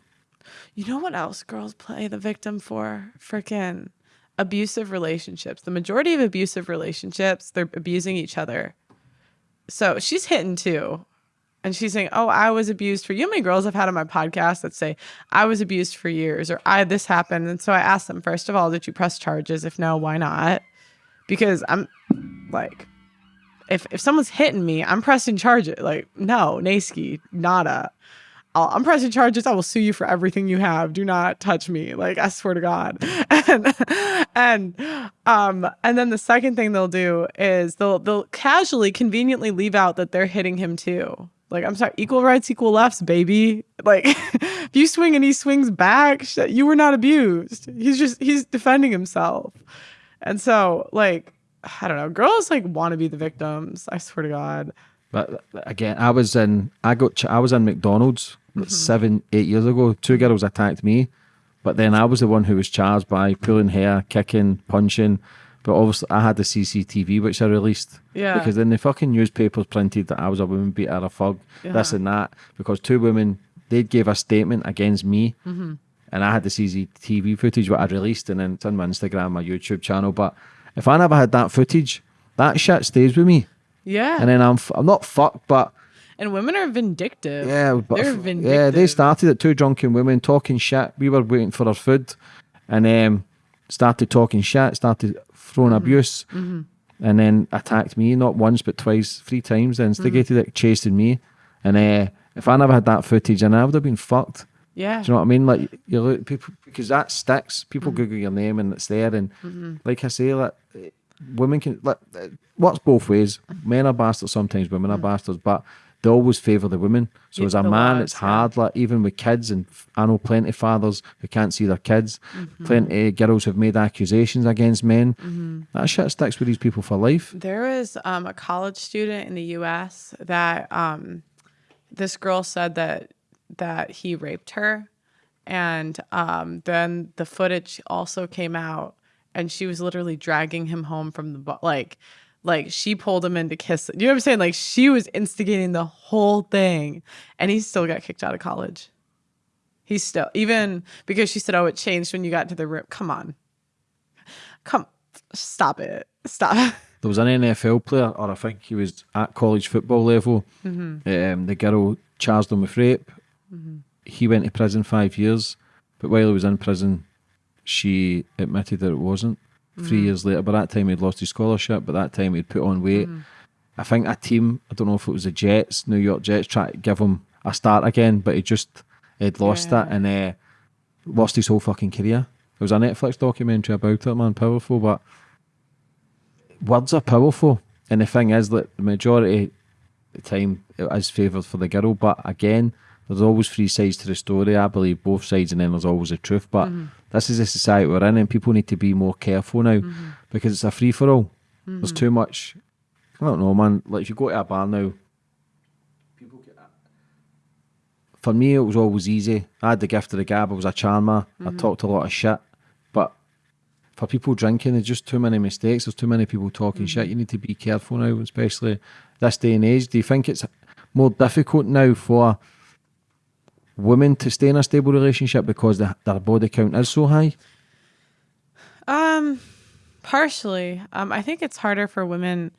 You know what else girls play the victim for? Freaking abusive relationships. The majority of abusive relationships, they're abusing each other. So she's hitting too. And she's saying, Oh, I was abused for you. How many girls I've had on my podcast that say, I was abused for years or I this happened. And so I asked them, first of all, did you press charges? If no, why not? Because I'm like, if if someone's hitting me, I'm pressing charges. Like, no, Nasky, nada. I'll, I'm pressing charges. I will sue you for everything you have. Do not touch me. Like, I swear to God. And and um and then the second thing they'll do is they'll they'll casually, conveniently leave out that they're hitting him too. Like, I'm sorry, equal rights, equal lefts, baby. Like, if you swing and he swings back, you were not abused. He's just he's defending himself. And so, like, I don't know, girls like want to be the victims. I swear to God. But again, I was in I got ch- I was in McDonald's like seven eight years ago. Two girls attacked me, but then I was the one who was charged by pulling hair, kicking, punching. But obviously, I had the CCTV which I released. Yeah. Because then the fucking newspapers printed that I was a woman beater, a thug, this Yeah. and that. Because two women they gave a statement against me, Mm-hmm. and I had the CCTV footage what I'd released, and then it's on my Instagram, my YouTube channel. But if I never had that footage, that shit stays with me Yeah. and then I'm f- I'm not fucked, but And women are vindictive. yeah, but they're vindictive. yeah, they started at two drunken women talking shit. We were waiting for our food, and um, started talking shit, started throwing Mm-hmm. abuse, and then attacked me not once but twice, three times. Then instigated Mm-hmm. it, chasing me, and uh, if I never had that footage, and I would have been fucked. Yeah. Do you know what I mean? Like you look people because that sticks. People Mm-hmm. Google your name and it's there. And like I say, like women can like it works both ways. Men are bastards sometimes, women are bastards, but they always favour the women. So Mm. Yeah, as a man, it's yeah. hard. Like even with kids, and I know plenty of fathers who can't see their kids. Mm-hmm. Plenty of girls who've made accusations against men. Mm-hmm. That shit sticks with these people for life. There was um, a college student in the U.S. that um, this girl said that that he raped her, and um, then the footage also came out, and she was literally dragging him home from the like, like she pulled him in to kiss. You know what I'm saying? Like she was instigating the whole thing, and he still got kicked out of college. He still even because she said, "Oh, it changed when you got to the room." Come on, come, stop it, stop. There was an NFL player, or I think he was at college football level. Mm-hmm. Um, the girl charged him with rape. He went to prison five years, but while he was in prison, she admitted that it wasn't. Three mm. years later, by that time he'd lost his scholarship. By that time he'd put on weight. Mm. I think a team, I don't know if it was the Jets, New York Jets, tried to give him a start again, but he just had lost Yeah. it and uh, lost his whole fucking career. There was a Netflix documentary about it, man, powerful, but words are powerful. And the thing is that the majority of the time it is favoured for the girl, but again, there's always three sides to the story. I believe both sides, and then there's always the truth. But mm-hmm. This is the society we're in, and people need to be more careful now mm-hmm. because it's a free for all. Mm-hmm. There's too much. I don't know, man. Like if you go to a bar now, people get. that. For me, it was always easy. I had the gift of the gab. I was a charmer. I mm-hmm. talked a lot of shit, but for people drinking, there's just too many mistakes. There's too many people talking shit. You need to be careful now, especially this day and age. Do you think it's more difficult now for women to stay in a stable relationship because the, their body count is so high? Um, partially. Um, I think it's harder for women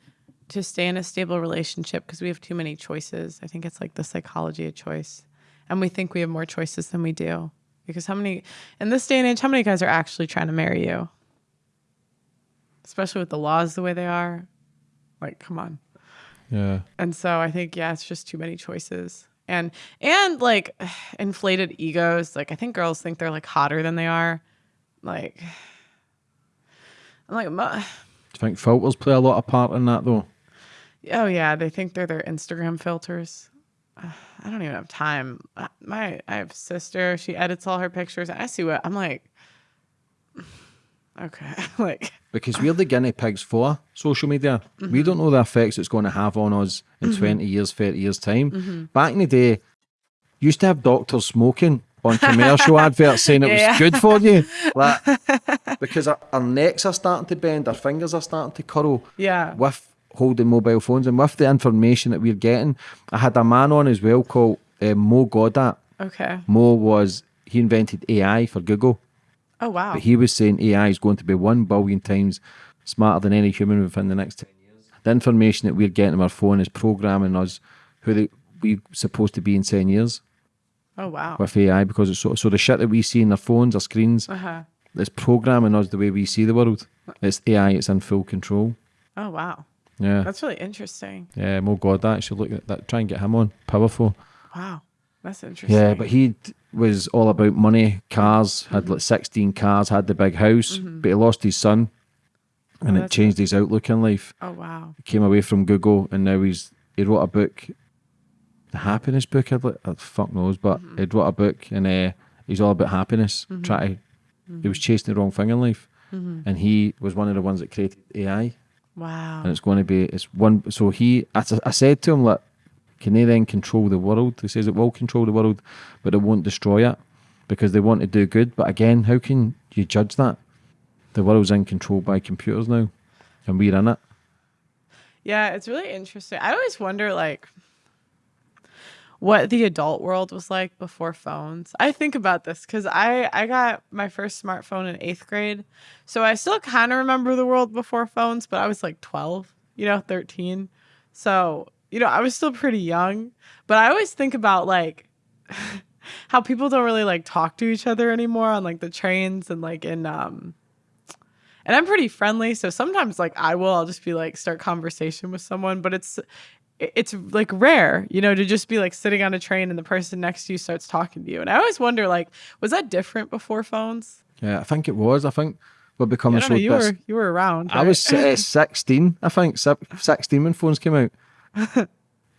to stay in a stable relationship because we have too many choices. I think it's like the psychology of choice, and we think we have more choices than we do. Because how many in this day and age, how many guys are actually trying to marry you? Especially with the laws the way they are. Like, come on. Yeah. And so I think yeah, it's just too many choices. And and like inflated egos. Like I think girls think they're like hotter than they are. Like I'm like Do you think filters play a lot of part in that though? oh yeah, they think they're their Instagram filters. I don't even have time. Uh, My I have sister, she edits all her pictures. I see what I'm like okay. like Because we're the guinea pigs for social media. We mm-hmm. don't know the effects it's going to have on us in mm-hmm. 20 years, 30 years' time. Mm-hmm. Back in the day, used to have doctors smoking on commercial adverts saying it Yeah. was good for you. Like, because our, our necks are starting to bend, our fingers are starting to curl yeah. with holding mobile phones and with the information that we're getting. I had a man on as well called uh, Mo Gawdat. Okay. Mo was, he invented AI for Google. Oh wow. But he was saying AI is going to be one billion times smarter than any human within the next 10 years. The information that we're getting on our phone is programming us who they, we're supposed to be in 10 years oh wow. with AI because it's so, so the shit that we see in our phones, our screens, Uh-huh. it's programming us the way we see the world. It's AI, it's in full control. Oh wow. Yeah. That's really interesting. yeah, Mo Gawdat should look at that. Try and get him on. Powerful. Wow. That's interesting. Yeah, but he was all about money, cars, had mm-hmm. like 16 cars, had the big house, mm-hmm. but he lost his son oh, and it that's changed his outlook in life. Oh wow. He came away from Google and now he's he wrote a book, the happiness book. I'd like, uh, fuck knows, but mm-hmm. he wrote a book and uh, he's all about happiness. Try to, he was chasing the wrong thing in life, and he was one of the ones that created AI, Wow. and it's going to be it's one. So he, I said to him, like, can they then control the world? He says it will control the world, but it won't destroy it because they want to do good. But again, how can you judge that? The world's in control by computers now, and we're in it. Yeah, it's really interesting. I always wonder like what the adult world was like before phones. I think about this cuz I I got my first smartphone in 8th grade. So I still kind of remember the world before phones, but I was like 12, you know, 13. So, you know, I was still pretty young, but I always think about like how people don't really like talk to each other anymore on like the trains and like in um and I'm pretty friendly, so sometimes like I will I'll just be like start conversation with someone, but it's it's like rare, you know, to just be like sitting on a train and the person next to you starts talking to you. And I always wonder like was that different before phones? Yeah, I think it was. I think we're I becoming don't so. know, you were you were around. I was uh, 16, I think, si- 16 when phones came out,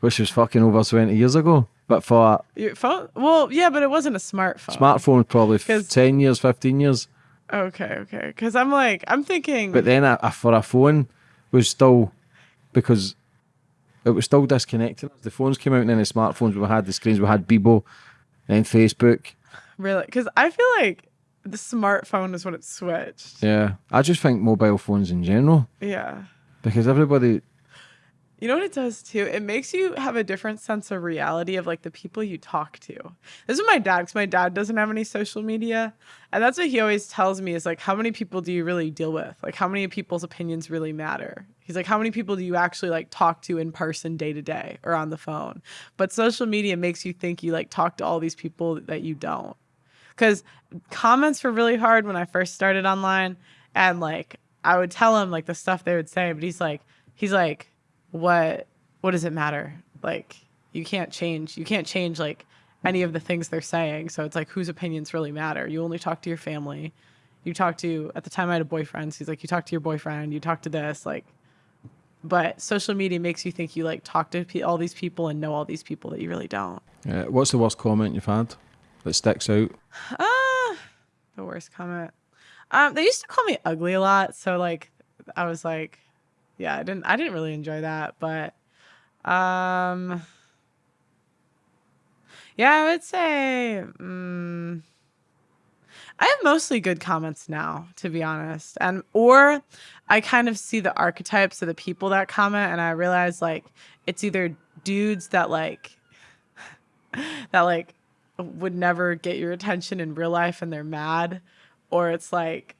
which was fucking over 20 years ago. But for Your phone? Well, yeah, but it wasn't a smartphone. smartphone, probably f- 10 years, 15 years. Okay, okay. Because I'm like, I'm thinking. But then a, a, for a phone was still, because it was still disconnected. The phones came out and then the smartphones, we had the screens, we had Bebo, then Facebook, Really? Because I feel like the smartphone is when it switched. Yeah, I just think mobile phones in general Yeah. because everybody. You know what it does too? It makes you have a different sense of reality of like the people you talk to. This is my dad, because my dad doesn't have any social media. And that's what he always tells me is like, how many people do you really deal with? Like, how many people's opinions really matter? He's like, how many people do you actually like talk to in person day to day or on the phone? But social media makes you think you like talk to all these people that you don't. Because comments were really hard when I first started online. And like, I would tell him like the stuff they would say, but he's like, he's like, what what does it matter? Like you can't change you can't change like any of the things they're saying. So it's like whose opinions really matter? You only talk to your family. You talk to at the time i had a boyfriend so he's like you talk to your boyfriend you talk to this like but social media makes you think you like talk to pe- all these people and know all these people that you really don't. Uh, what's the worst comment you've had that sticks out? Ah, the worst comment. Um, they used to call me ugly a lot, so like, I was like, yeah, I didn't, I didn't really enjoy that, but, um, yeah, I would say, mm, I have mostly good comments now, to be honest, and or I kind of see the archetypes of the people that comment, and I realize like it's either dudes that like that like would never get your attention in real life and they're mad or it's like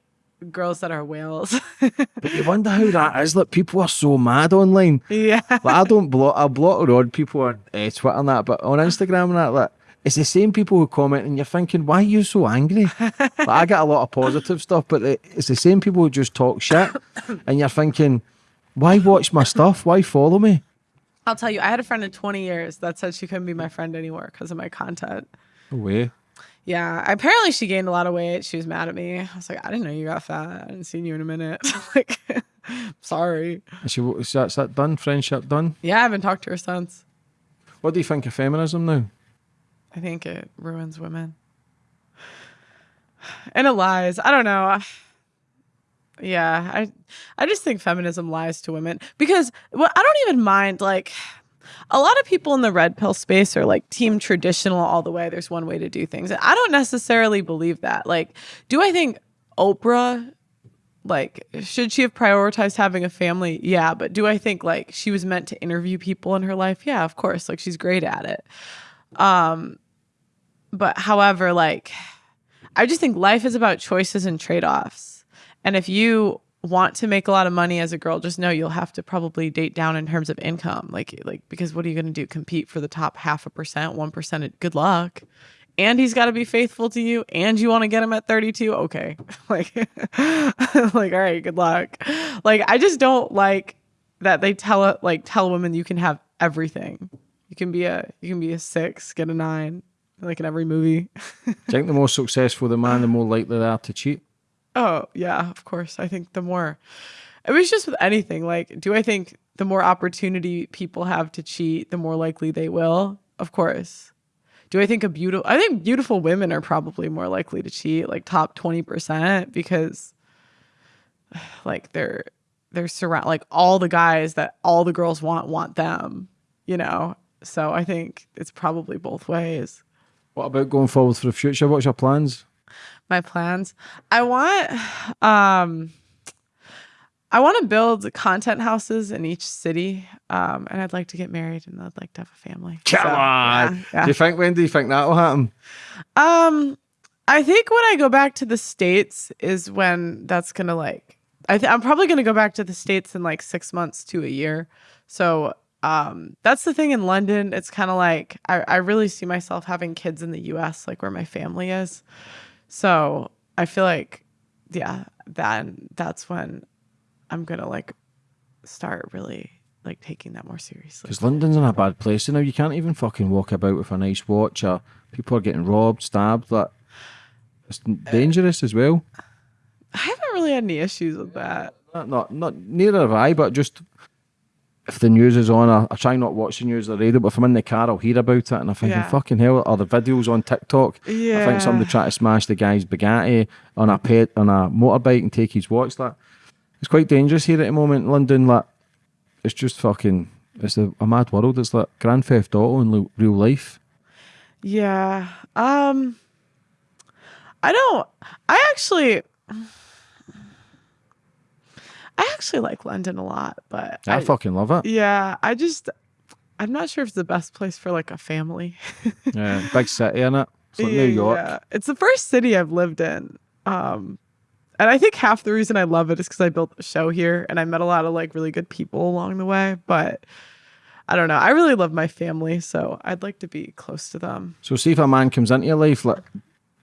girls that are whales But you wonder how that is. Like people are so mad online. yeah Like I don't block. I block or odd people on uh, Twitter and that, but on Instagram and that, like it's the same people who comment, and you're thinking, why are you so angry? like, I get a lot of positive stuff, but it's the same people who just talk shit, and you're thinking, why watch my stuff? Why follow me? i'll tell you i had a friend in 20 years that said she couldn't be my friend anymore because of my content No way. Yeah apparently she gained a lot of weight she was mad at me i was like i didn't know you got fat i hadn't seen you in a minute like sorry And she, is that, is that done? Friendship done? yeah i haven't talked to her since What do you think of feminism now? I think it ruins women. And it lies. I don't know. Yeah, I I just think feminism lies to women because well, I don't even mind like a lot of people in the red pill space are like team traditional all the way. There's one way to do things. And I don't necessarily believe that. Like, do I think Oprah like should she have prioritized having a family? Yeah, but do I think like she was meant to interview people in her life? Yeah, of course. Like she's great at it. Um but however, like I just think life is about choices and trade-offs. And if you want to make a lot of money as a girl, just know you'll have to probably date down in terms of income. Like like because what are you going to do? Compete for the top half a percent, 1%? Good luck. And he's got to be faithful to you and you want to get him at 32? Okay. like like all right, good luck. Like I just don't like that they tell like tell women you can have everything. You can be a you can be a 6, get a 9 like in every movie. You think the more successful the man, the more likely they are to cheat? Oh, yeah, of course. I think the more it was just with anything, like, do I think the more opportunity people have to cheat, the more likely they will? Of course. Do I think a beautiful I think beautiful women are probably more likely to cheat, like top 20%, because like they're they're surround like all the guys that all the girls want want them, you know? So I think it's probably both ways. What about going forward for the future? What's your plans? My plans. I want um I want to build content houses in each city. Um and I'd like to get married and I'd like to have a family. Come So, on. yeah, yeah. Do you think when do you think that will happen? Um I think when I go back to the states is when that's going to like I I'm probably going to go back to the states in like 6 months to a year. So um that's the thing in London it's kind of like I I really see myself having kids in the US like where my family is. So I feel like, yeah, then that's when I'm gonna like start really like taking that more seriously. Because London's in a bad place now. You can't even fucking walk about with a nice watch, or people are getting robbed, stabbed. That it's uh, dangerous as well. I haven't really had any issues with that. Not, not, not neither have I. But just if the news is on, I, I try not watch the news or the radio. But if I'm in the car, I'll hear about it, and I'm thinking, Yeah. fucking hell. Or the videos on TikTok. I think somebody tried to smash the guy's Bugatti on a pet on a motorbike and take his watch. Like it's quite dangerous here at the moment in London. Like it's just fucking. It's a, a mad world. It's like Grand Theft Auto in real life. Yeah. Um I don't. I actually. I actually like London a lot, but I, fucking love it. yeah, I just I'm not sure if it's the best place for like a family. Yeah, big city in it. It's like New York. Yeah. It's the first city I've lived in. Um and I think half the reason I love it is because I built a show here and I met a lot of like really good people along the way. But I don't know. I really love my family, so I'd like to be close to them. So, see if a man comes into your life, like,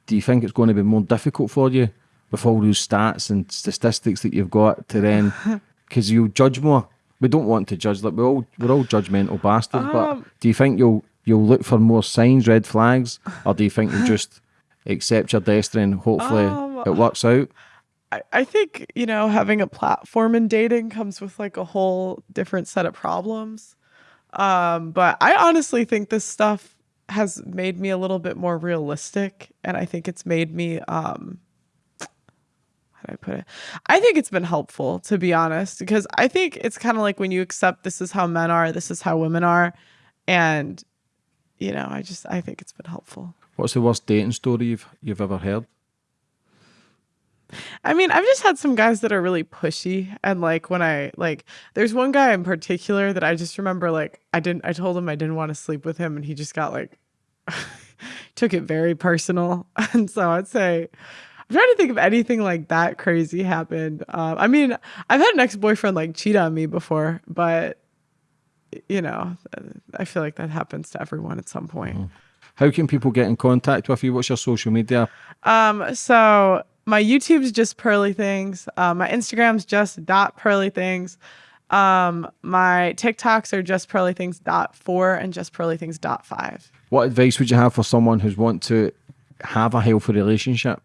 do you think it's going to be more difficult for you with all those stats and statistics that you've got to then, because you'll judge more? We don't want to judge, like we're all we're all judgmental bastards. but Um, do you think you'll you'll look for more signs, red flags, or do you think you'll just accept your destiny and hopefully Um, it works out? I, I think, you know, having a platform in dating comes with like a whole different set of problems. Um, but I honestly think this stuff has made me a little bit more realistic and I think it's made me um I put it? I think it's been helpful to be honest because I think it's kind of like when you accept this is how men are, this is how women are and you know, I just I think it's been helpful. What's the worst dating story you've you've ever heard? I mean, I've just had some guys that are really pushy and like when I like there's one guy in particular that I just remember like I didn't I told him I didn't want to sleep with him and he just got like took it very personal. And so I'd say I'm trying to think of anything like that crazy happened. Um, I mean, I've had an ex-boyfriend like cheat on me before, but you know, I feel like that happens to everyone at some point. How can people get in contact with you? What's your social media? Um, so my YouTube's just pearly things. Uh, my Instagram's just dot pearly things. Um, my TikToks are just pearly things dot four and just pearly things dot five. What advice would you have for someone who's want to have a healthy relationship?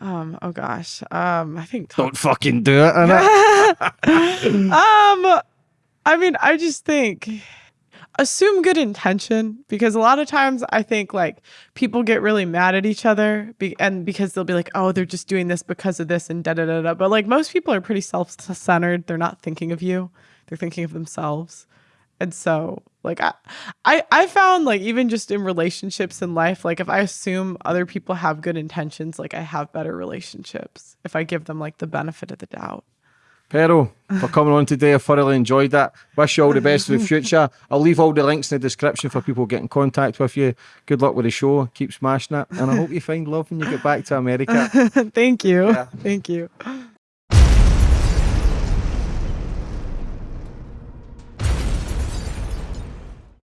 Um, oh gosh. Um, I think Don't fucking do it, um I mean, I just think assume good intention because a lot of times I think like people get really mad at each other be- and because they'll be like, "Oh, they're just doing this because of this and da da da da." But like most people are pretty self-centered. They're not thinking of you. They're thinking of themselves. And so like I, I I found like even just in relationships in life, like if I assume other people have good intentions, like I have better relationships if I give them like the benefit of the doubt. Pearl, for coming on today, I thoroughly enjoyed that. Wish you all the best for the future. I'll leave all the links in the description for people to get in contact with you. Good luck with the show. Keep smashing it. And I hope you find love when you get back to America. Thank you. Thank you.